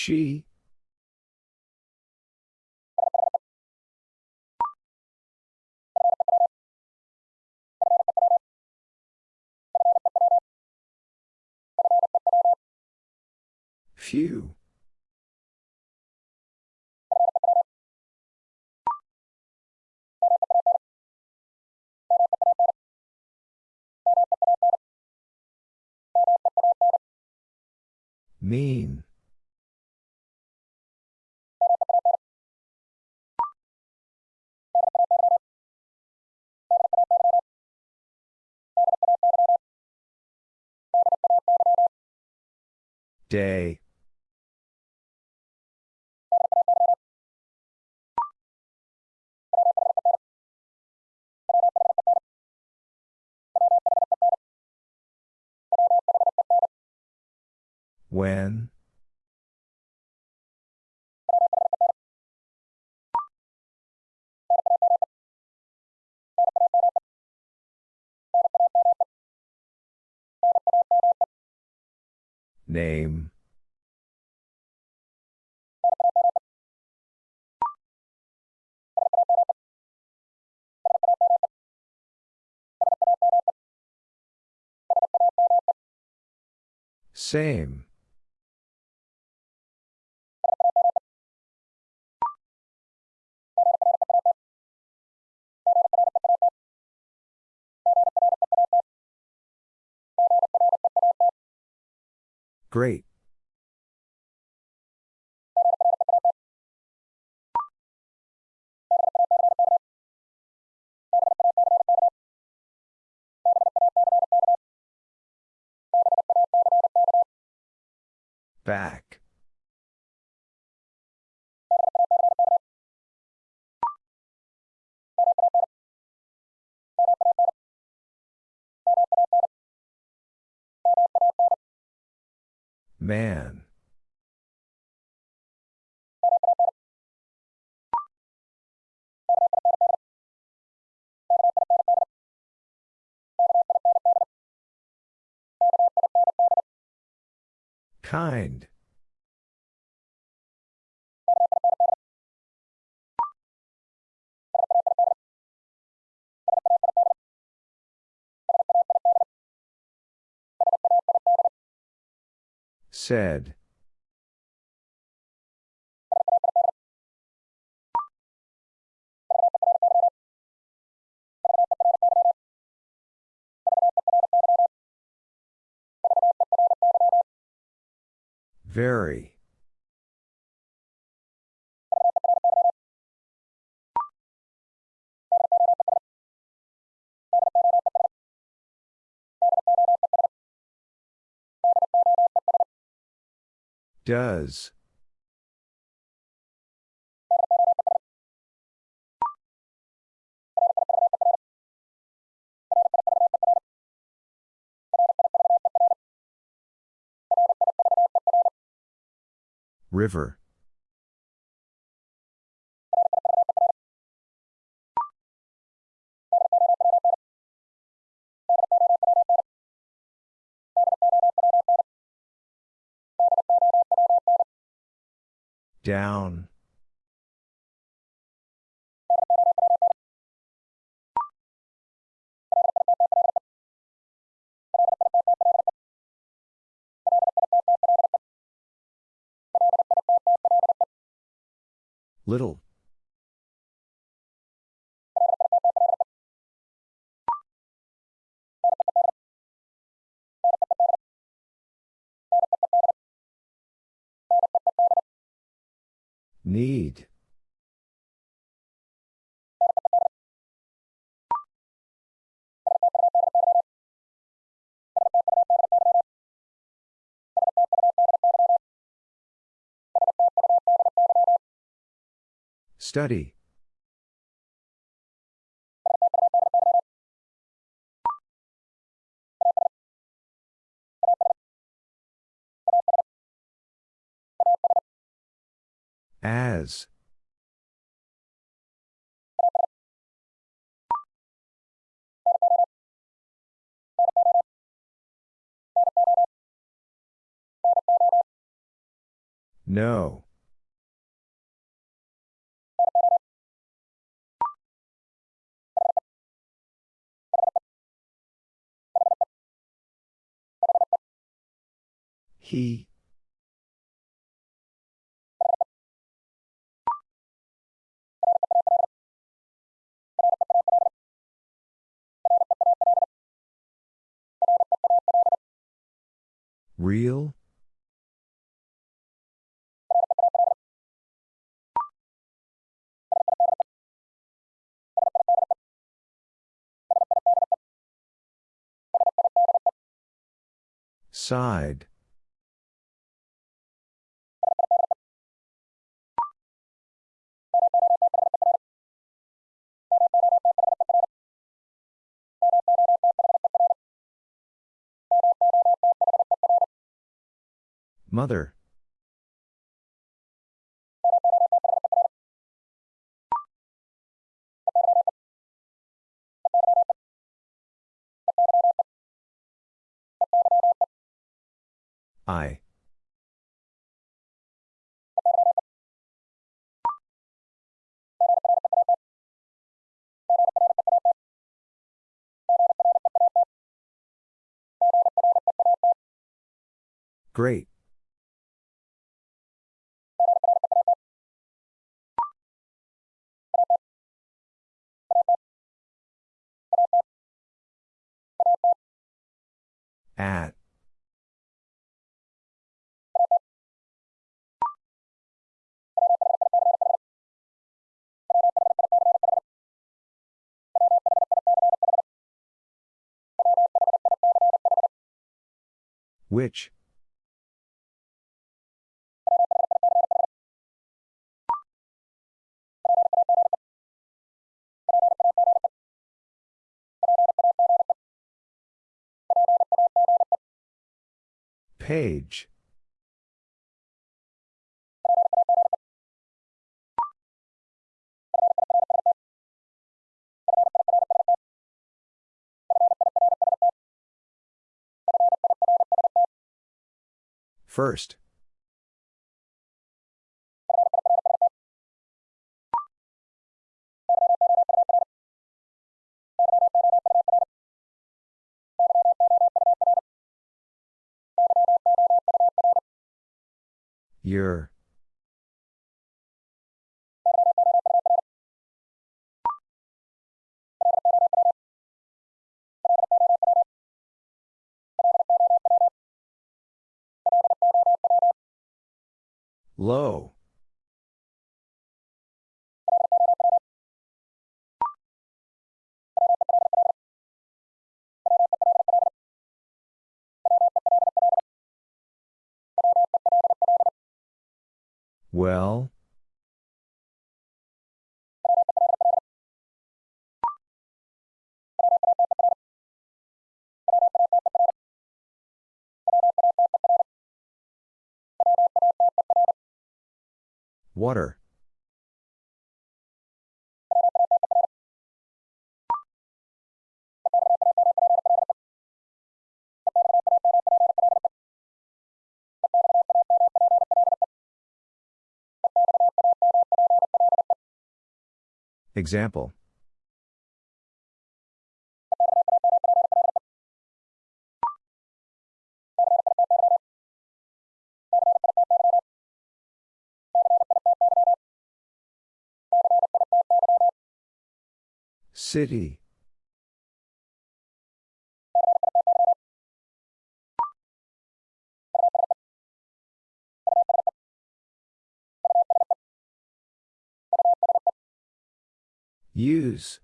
She? Few. Mean. Day. When? Name. Same. Great. Back. Man. Kind. Said. Very. Does. River. Down. Little. Need. Study. As. No. He. Real? Side. Mother. I. Great. At. Which? Page. First. Your. Low. Well? Water. Example. City. Use.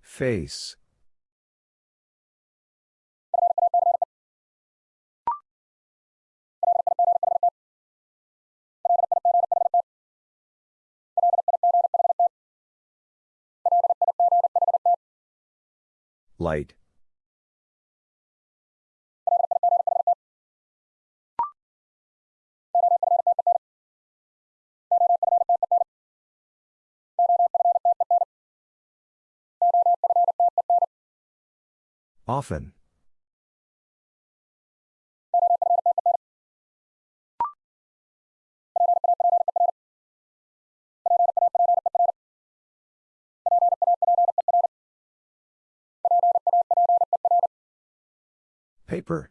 Face. Light. Often. Paper.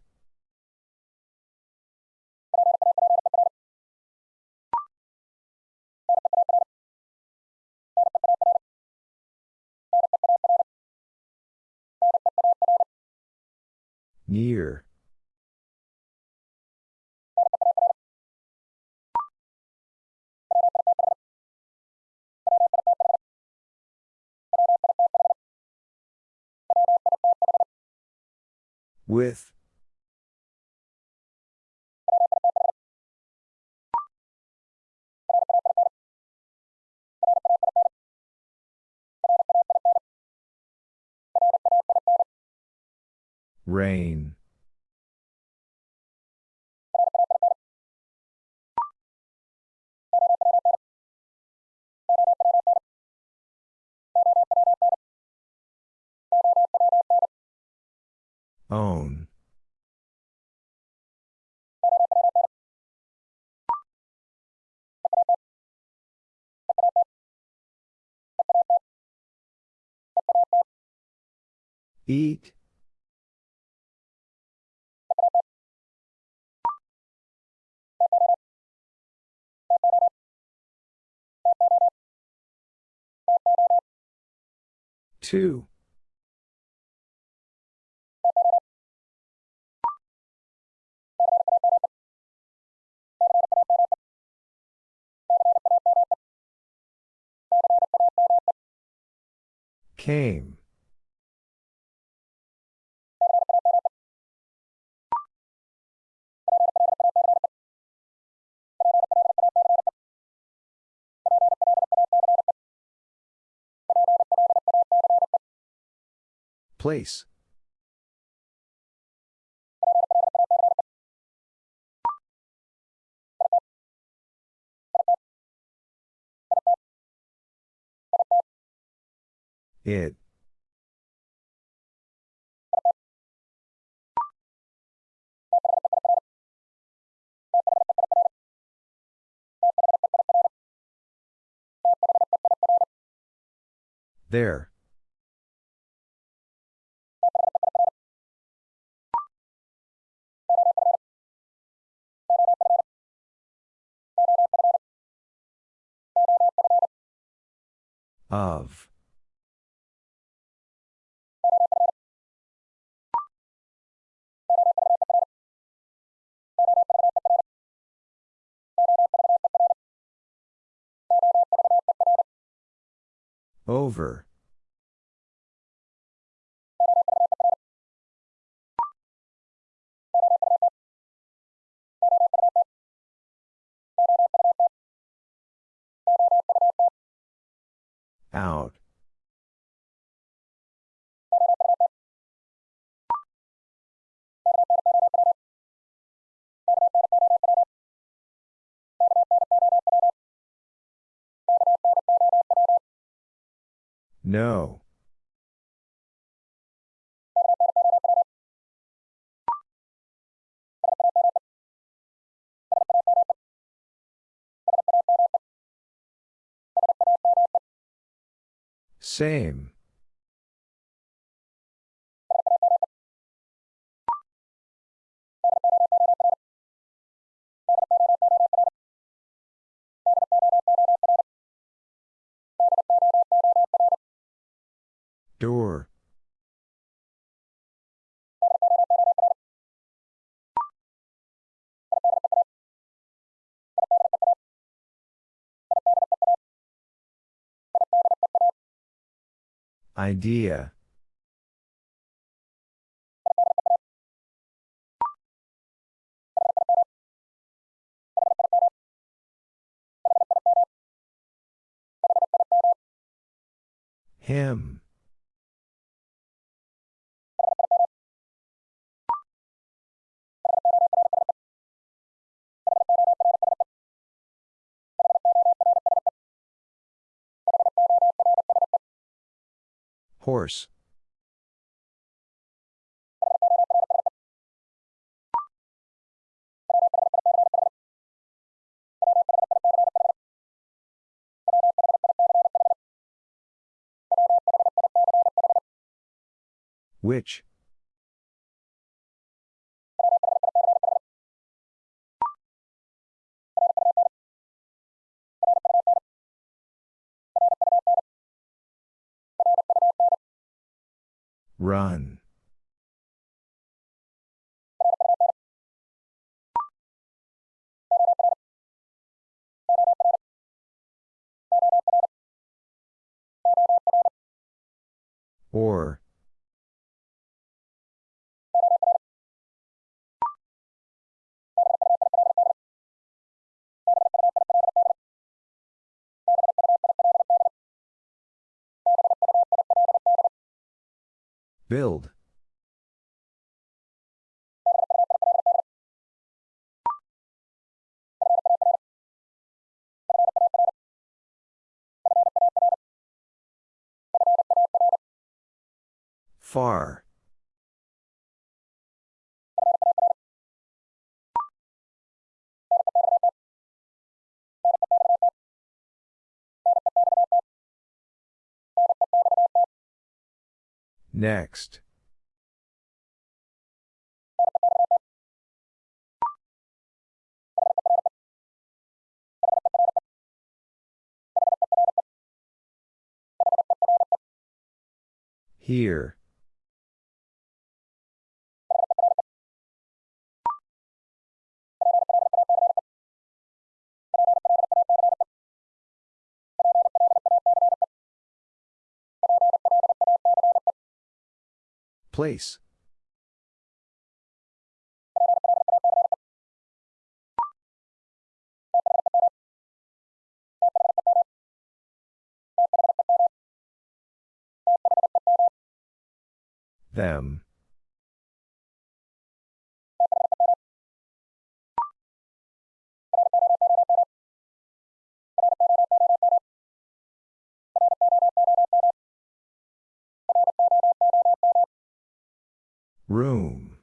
Near. With. Rain. Own. Eat. Two. Came. Place. It. There. Of. Over. Out. No. Same. Door. Idea. Him. Horse. Which? Run. Or. Build. Far. Next. Here. Place. Them. Room.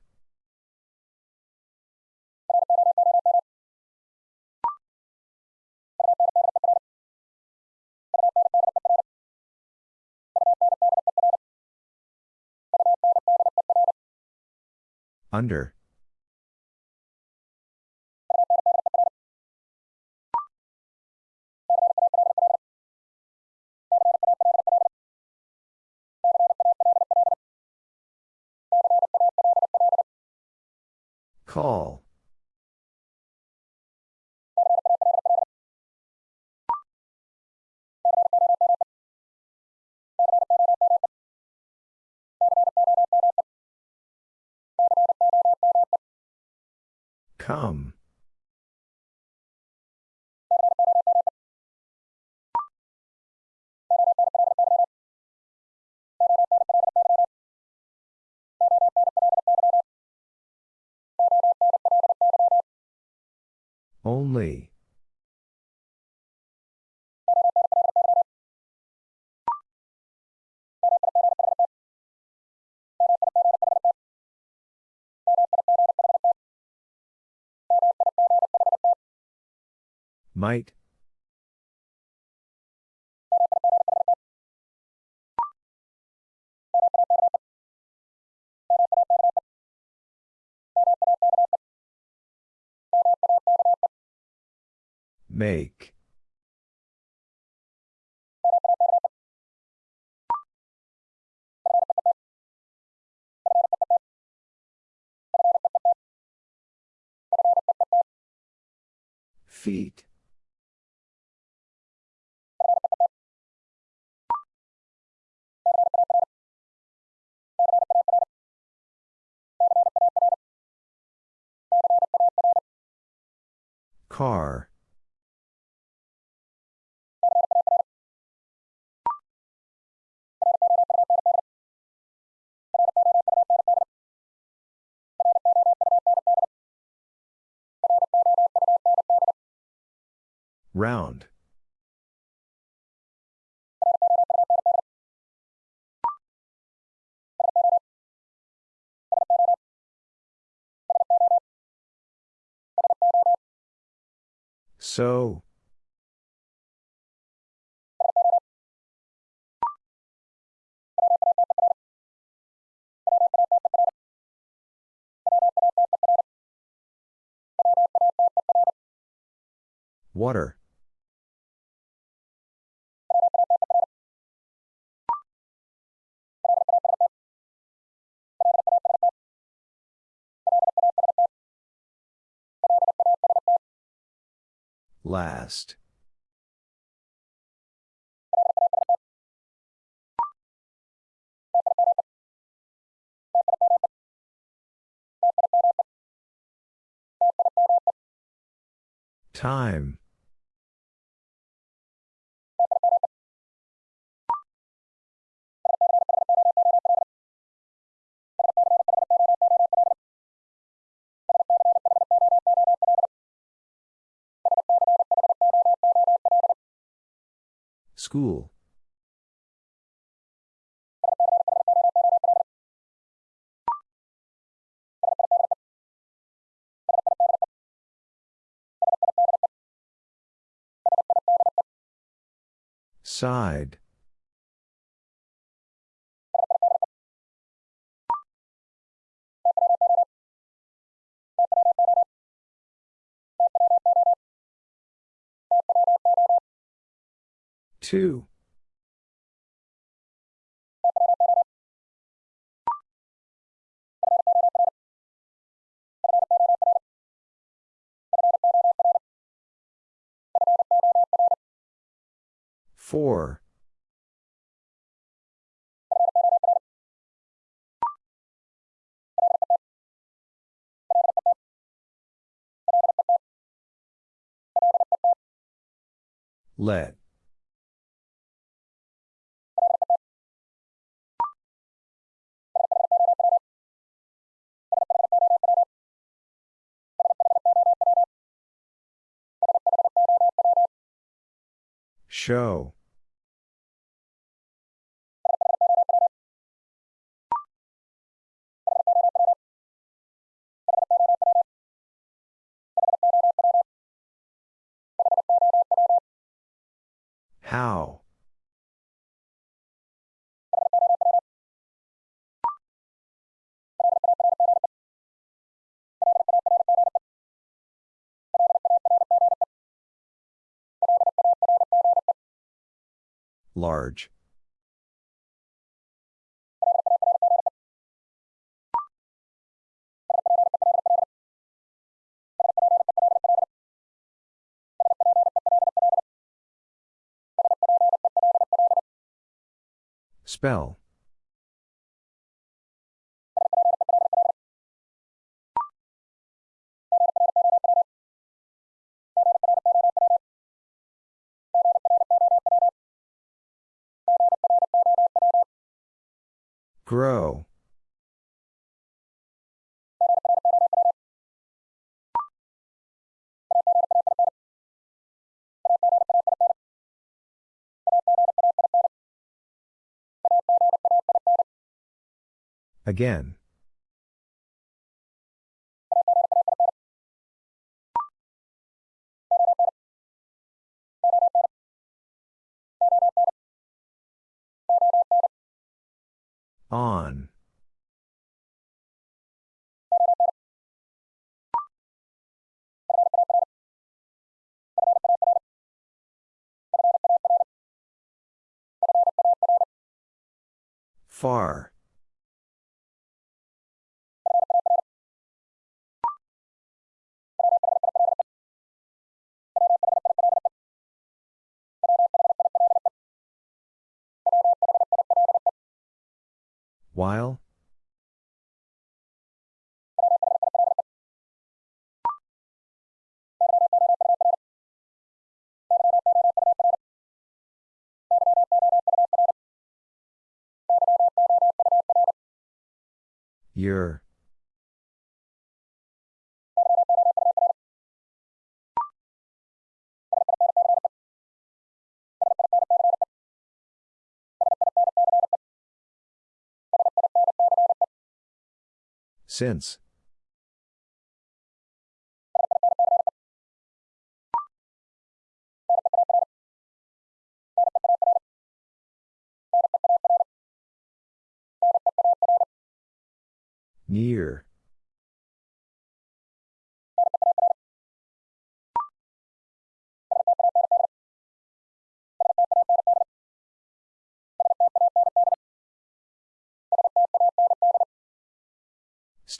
Under. Call. Come. Only. Might. Make. Feet. Car. Round. So. Water. Last. Time. School. Side. Two. Four. Let. Show. How? Large. Spell. Grow. Again. On. Far. While? your Since. Near.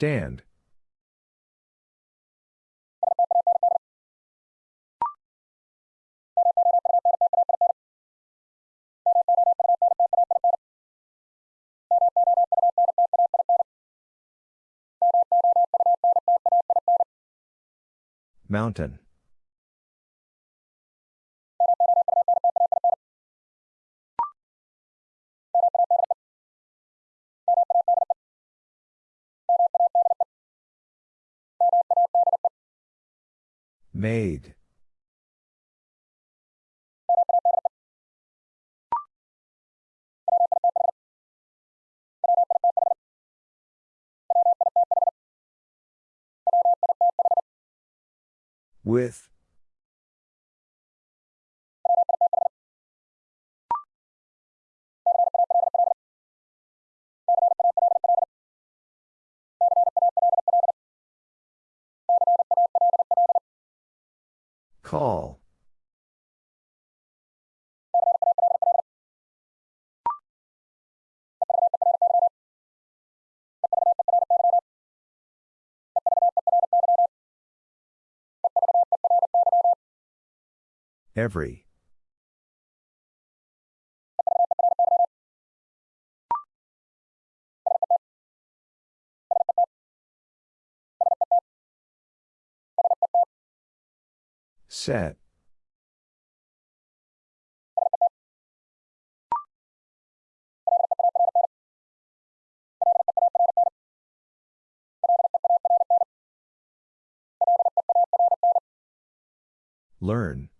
Stand. Mountain. Made. With. Call. Every. Set. Learn.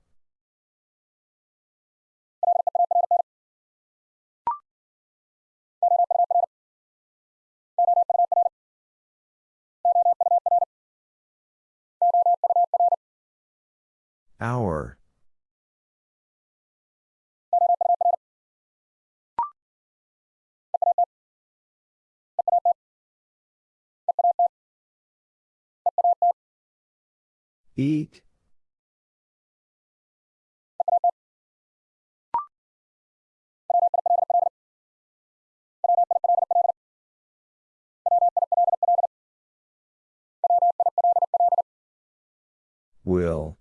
Hour. Eat. Will.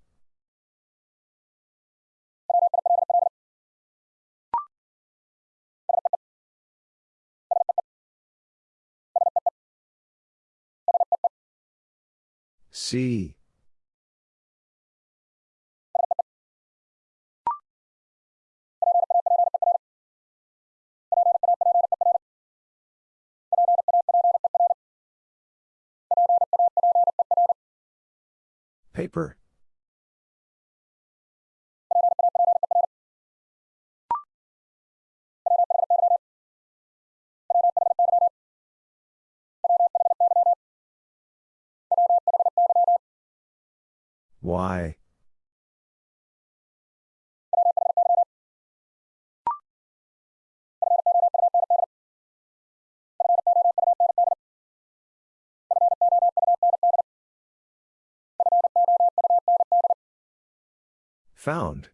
See. Paper. Why? Found.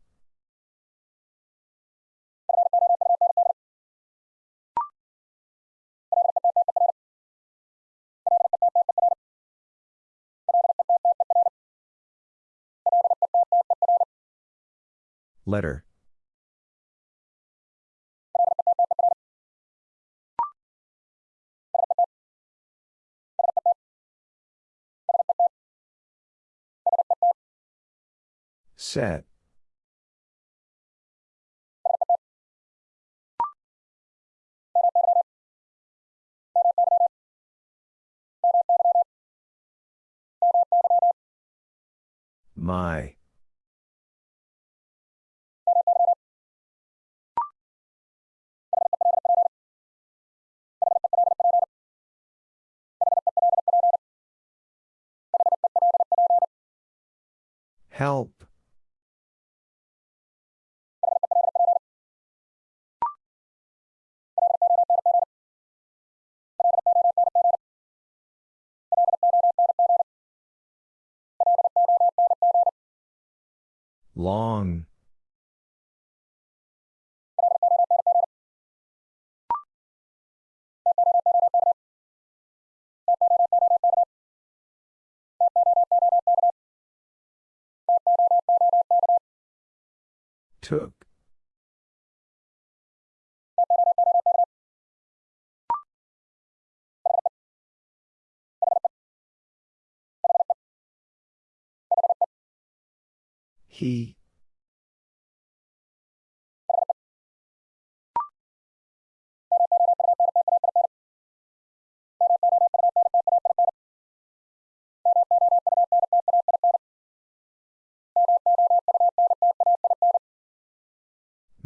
Letter. Set. My. Help. Long. Took. He.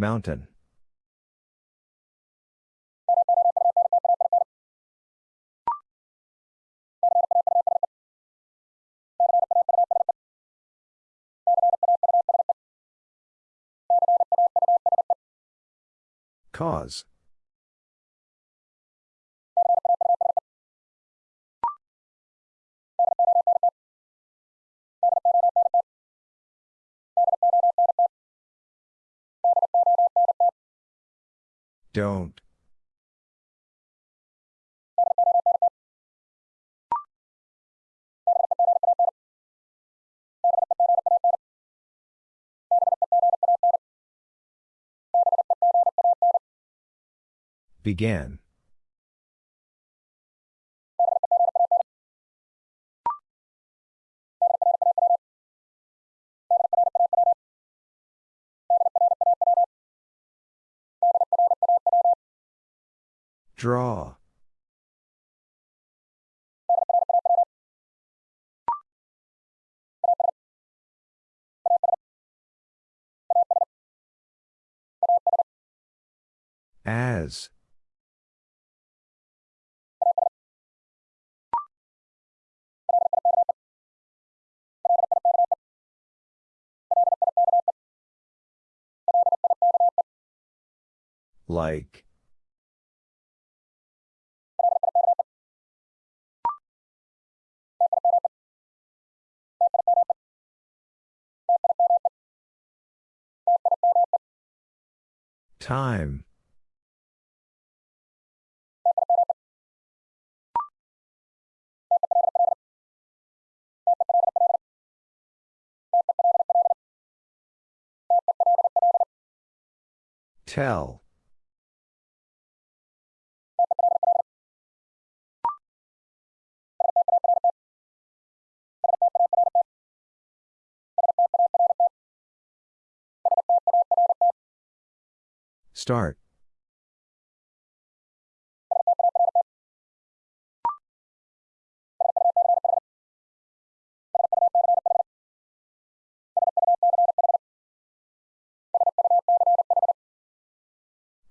Mountain. Cause. Don't. Began. Draw. As. Like. Time. Tell. Start.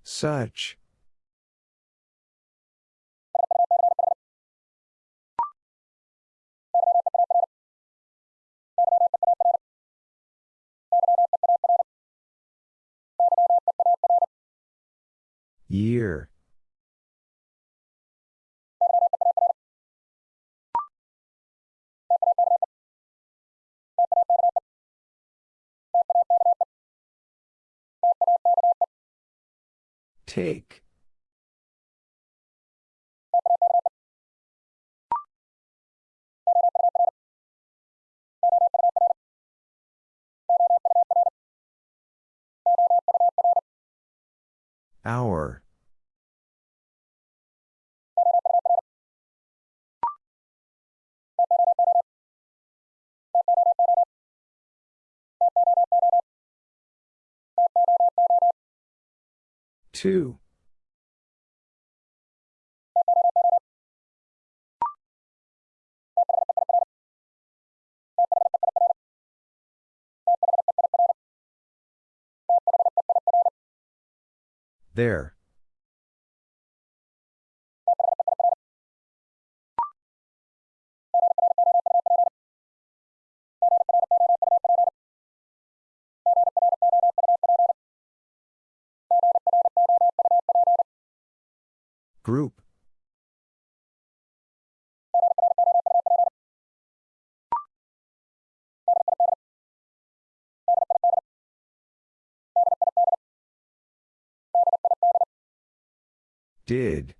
Such. Year. Take. Hour. Two. There. Group. Did.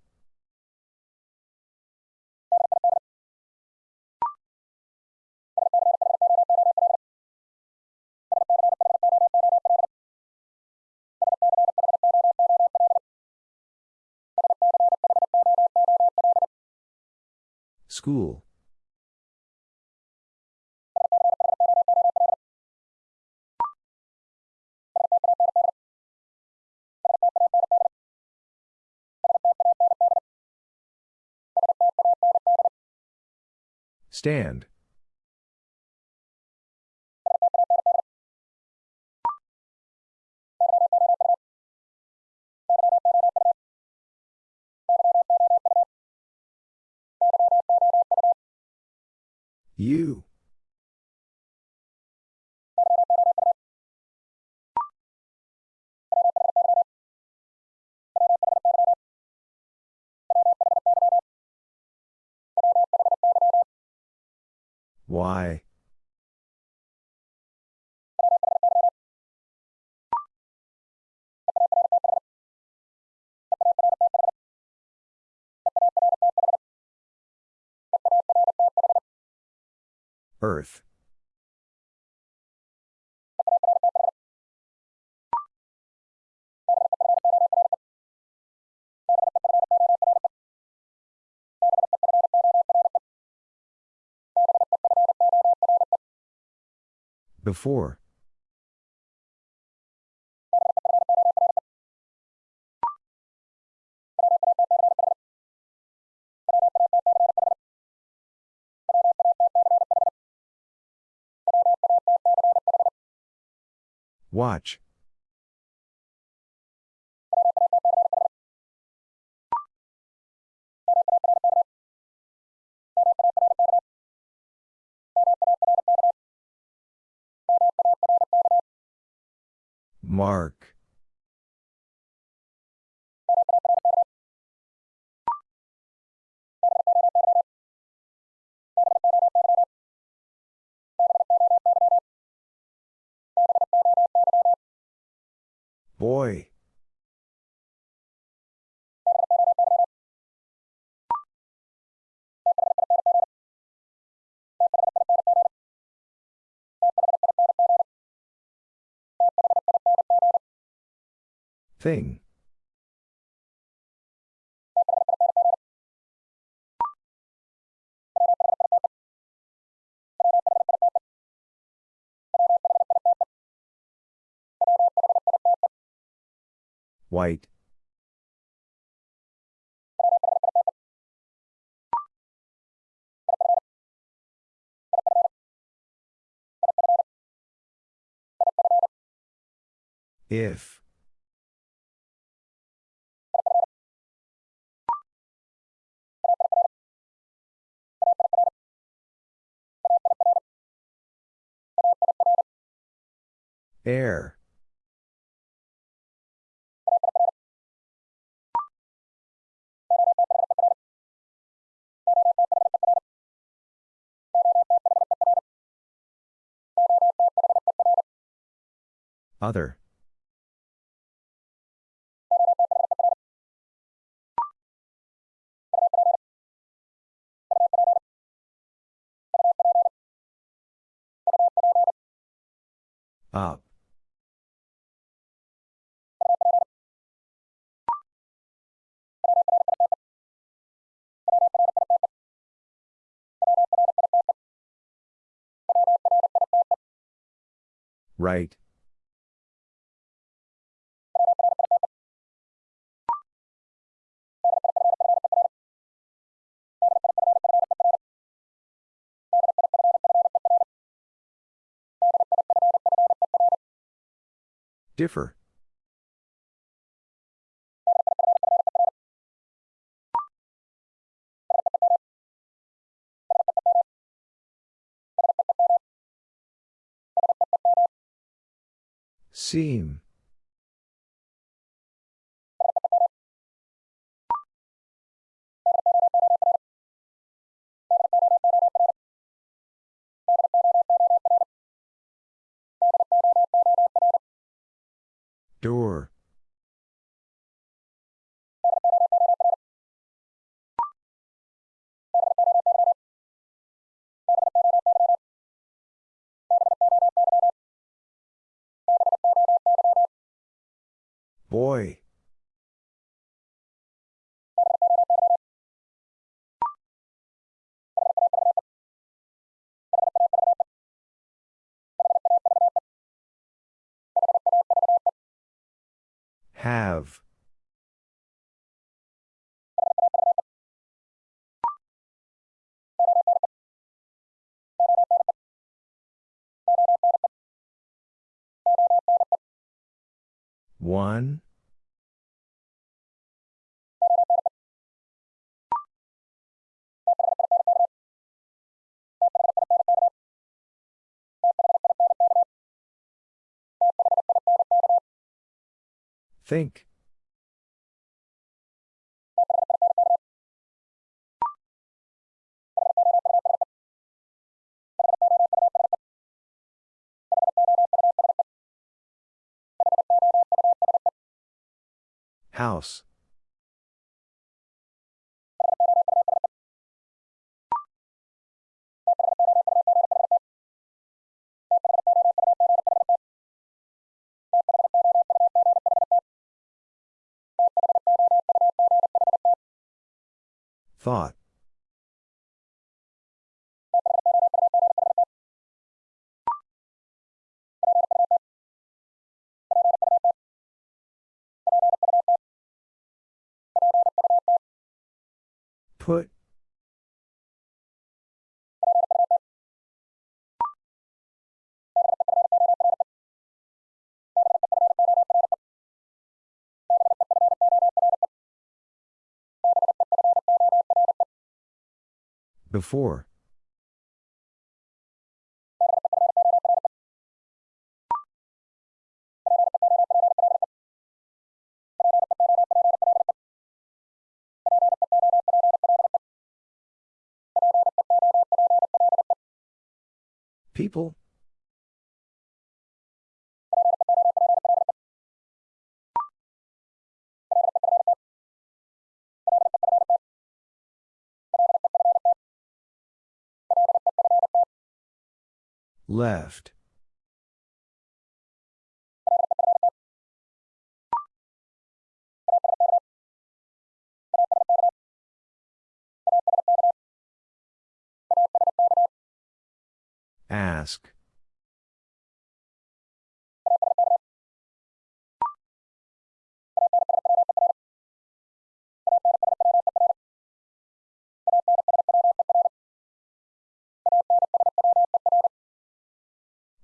School. Stand. You. Why? Earth. Before. Watch. Mark. Boy. Thing. White. If. Air. Other. Up. Right. Differ. Seam. Door. Boy. Have. One. Think. House. Thought. Put. Before. People? Left. Ask.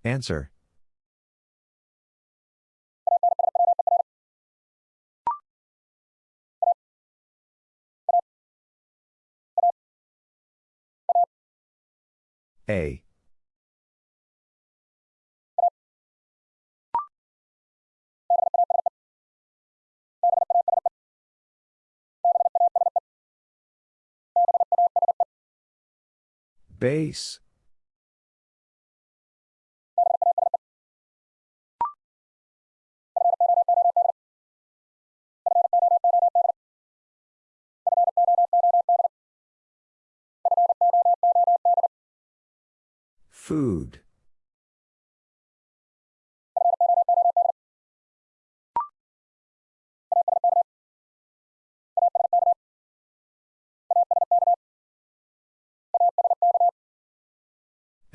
Answer. A. Base. Food.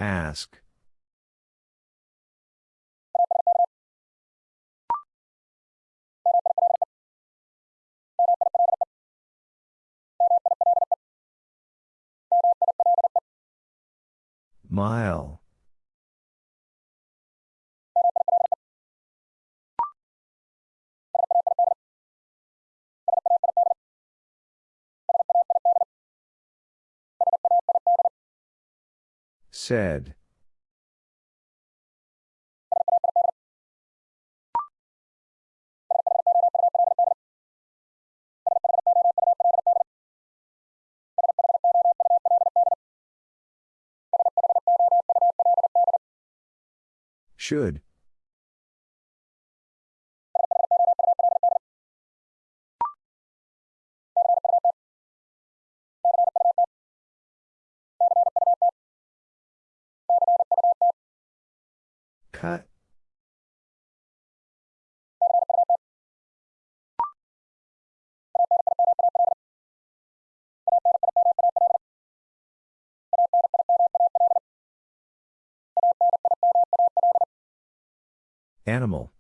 Ask. Mile. Said. Should. Cut. Animal.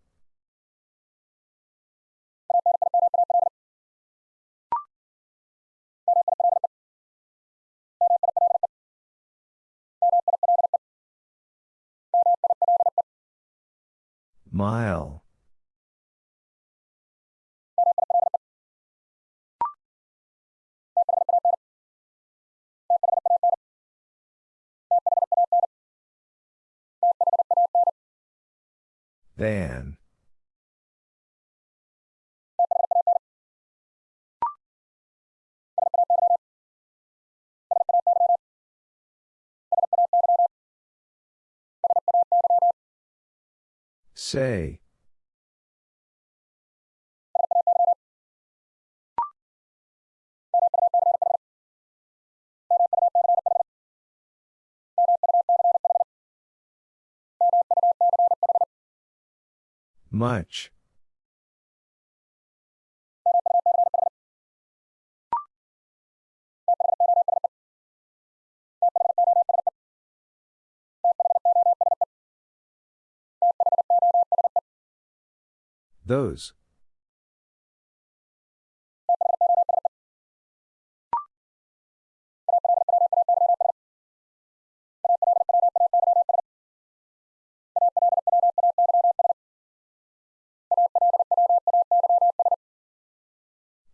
Mile. Van. Say. Much. Those.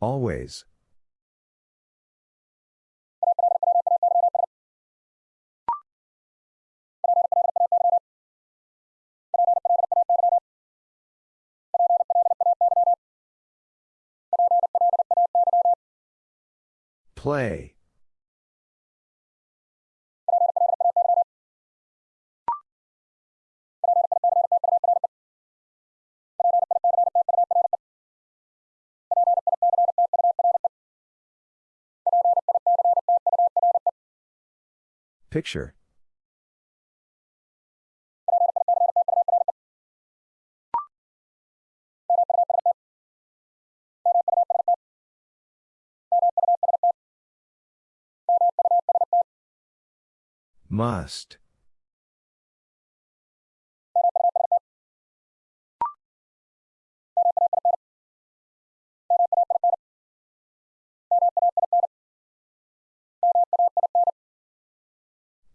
Always. Play. Picture. Must.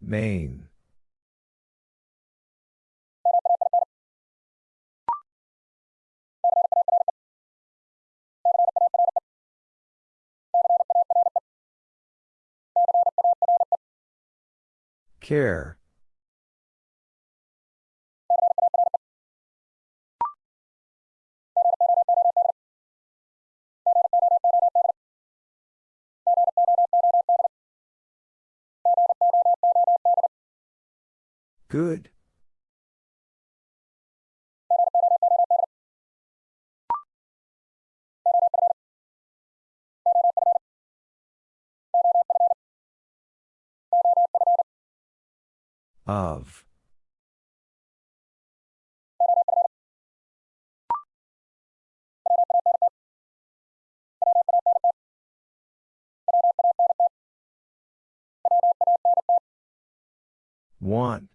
Main. Care. Good. Of. Want.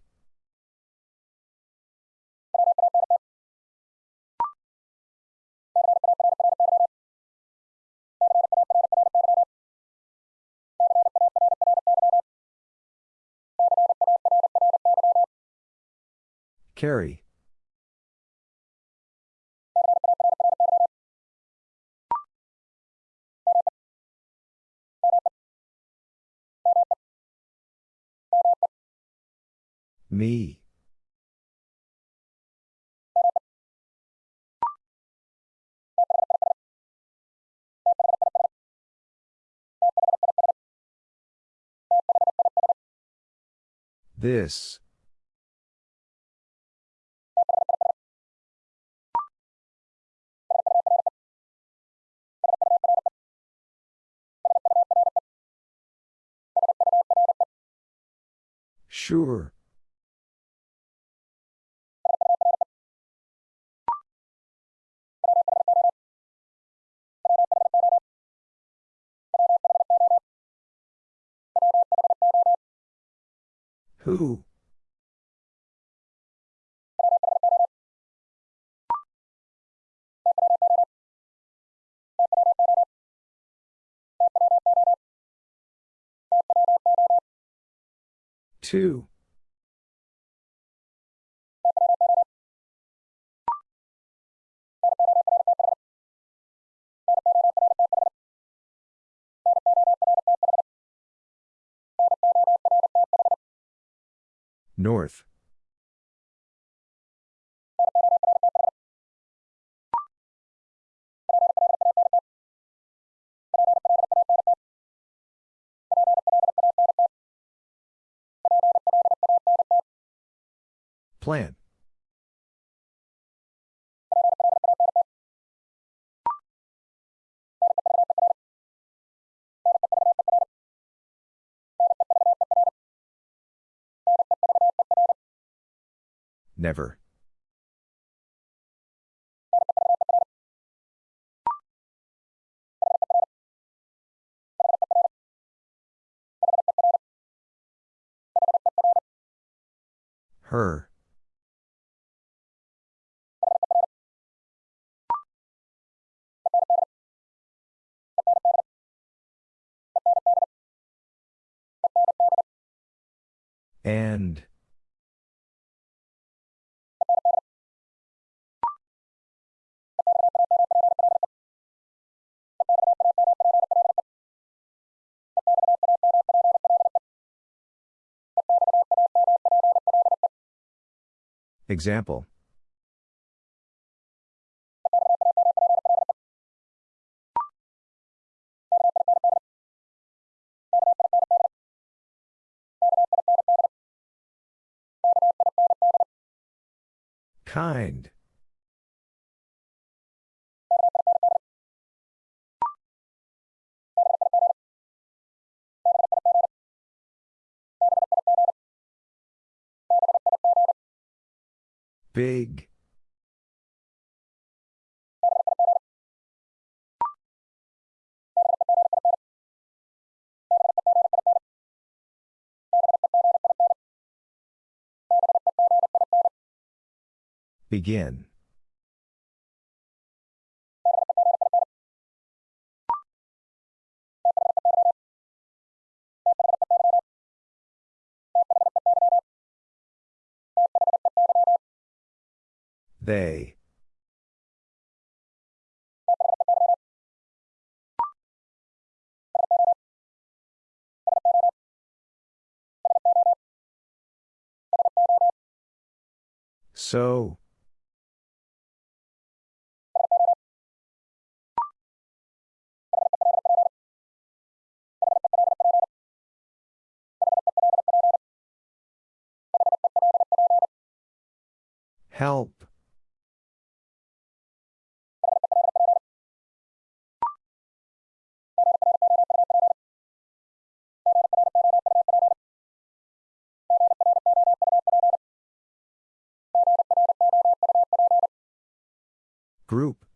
Carry. Me. This. Sure. Who? Two. North. Plan. Never. Her. And. Example. Kind. Big. Begin. They. So. Help. Group.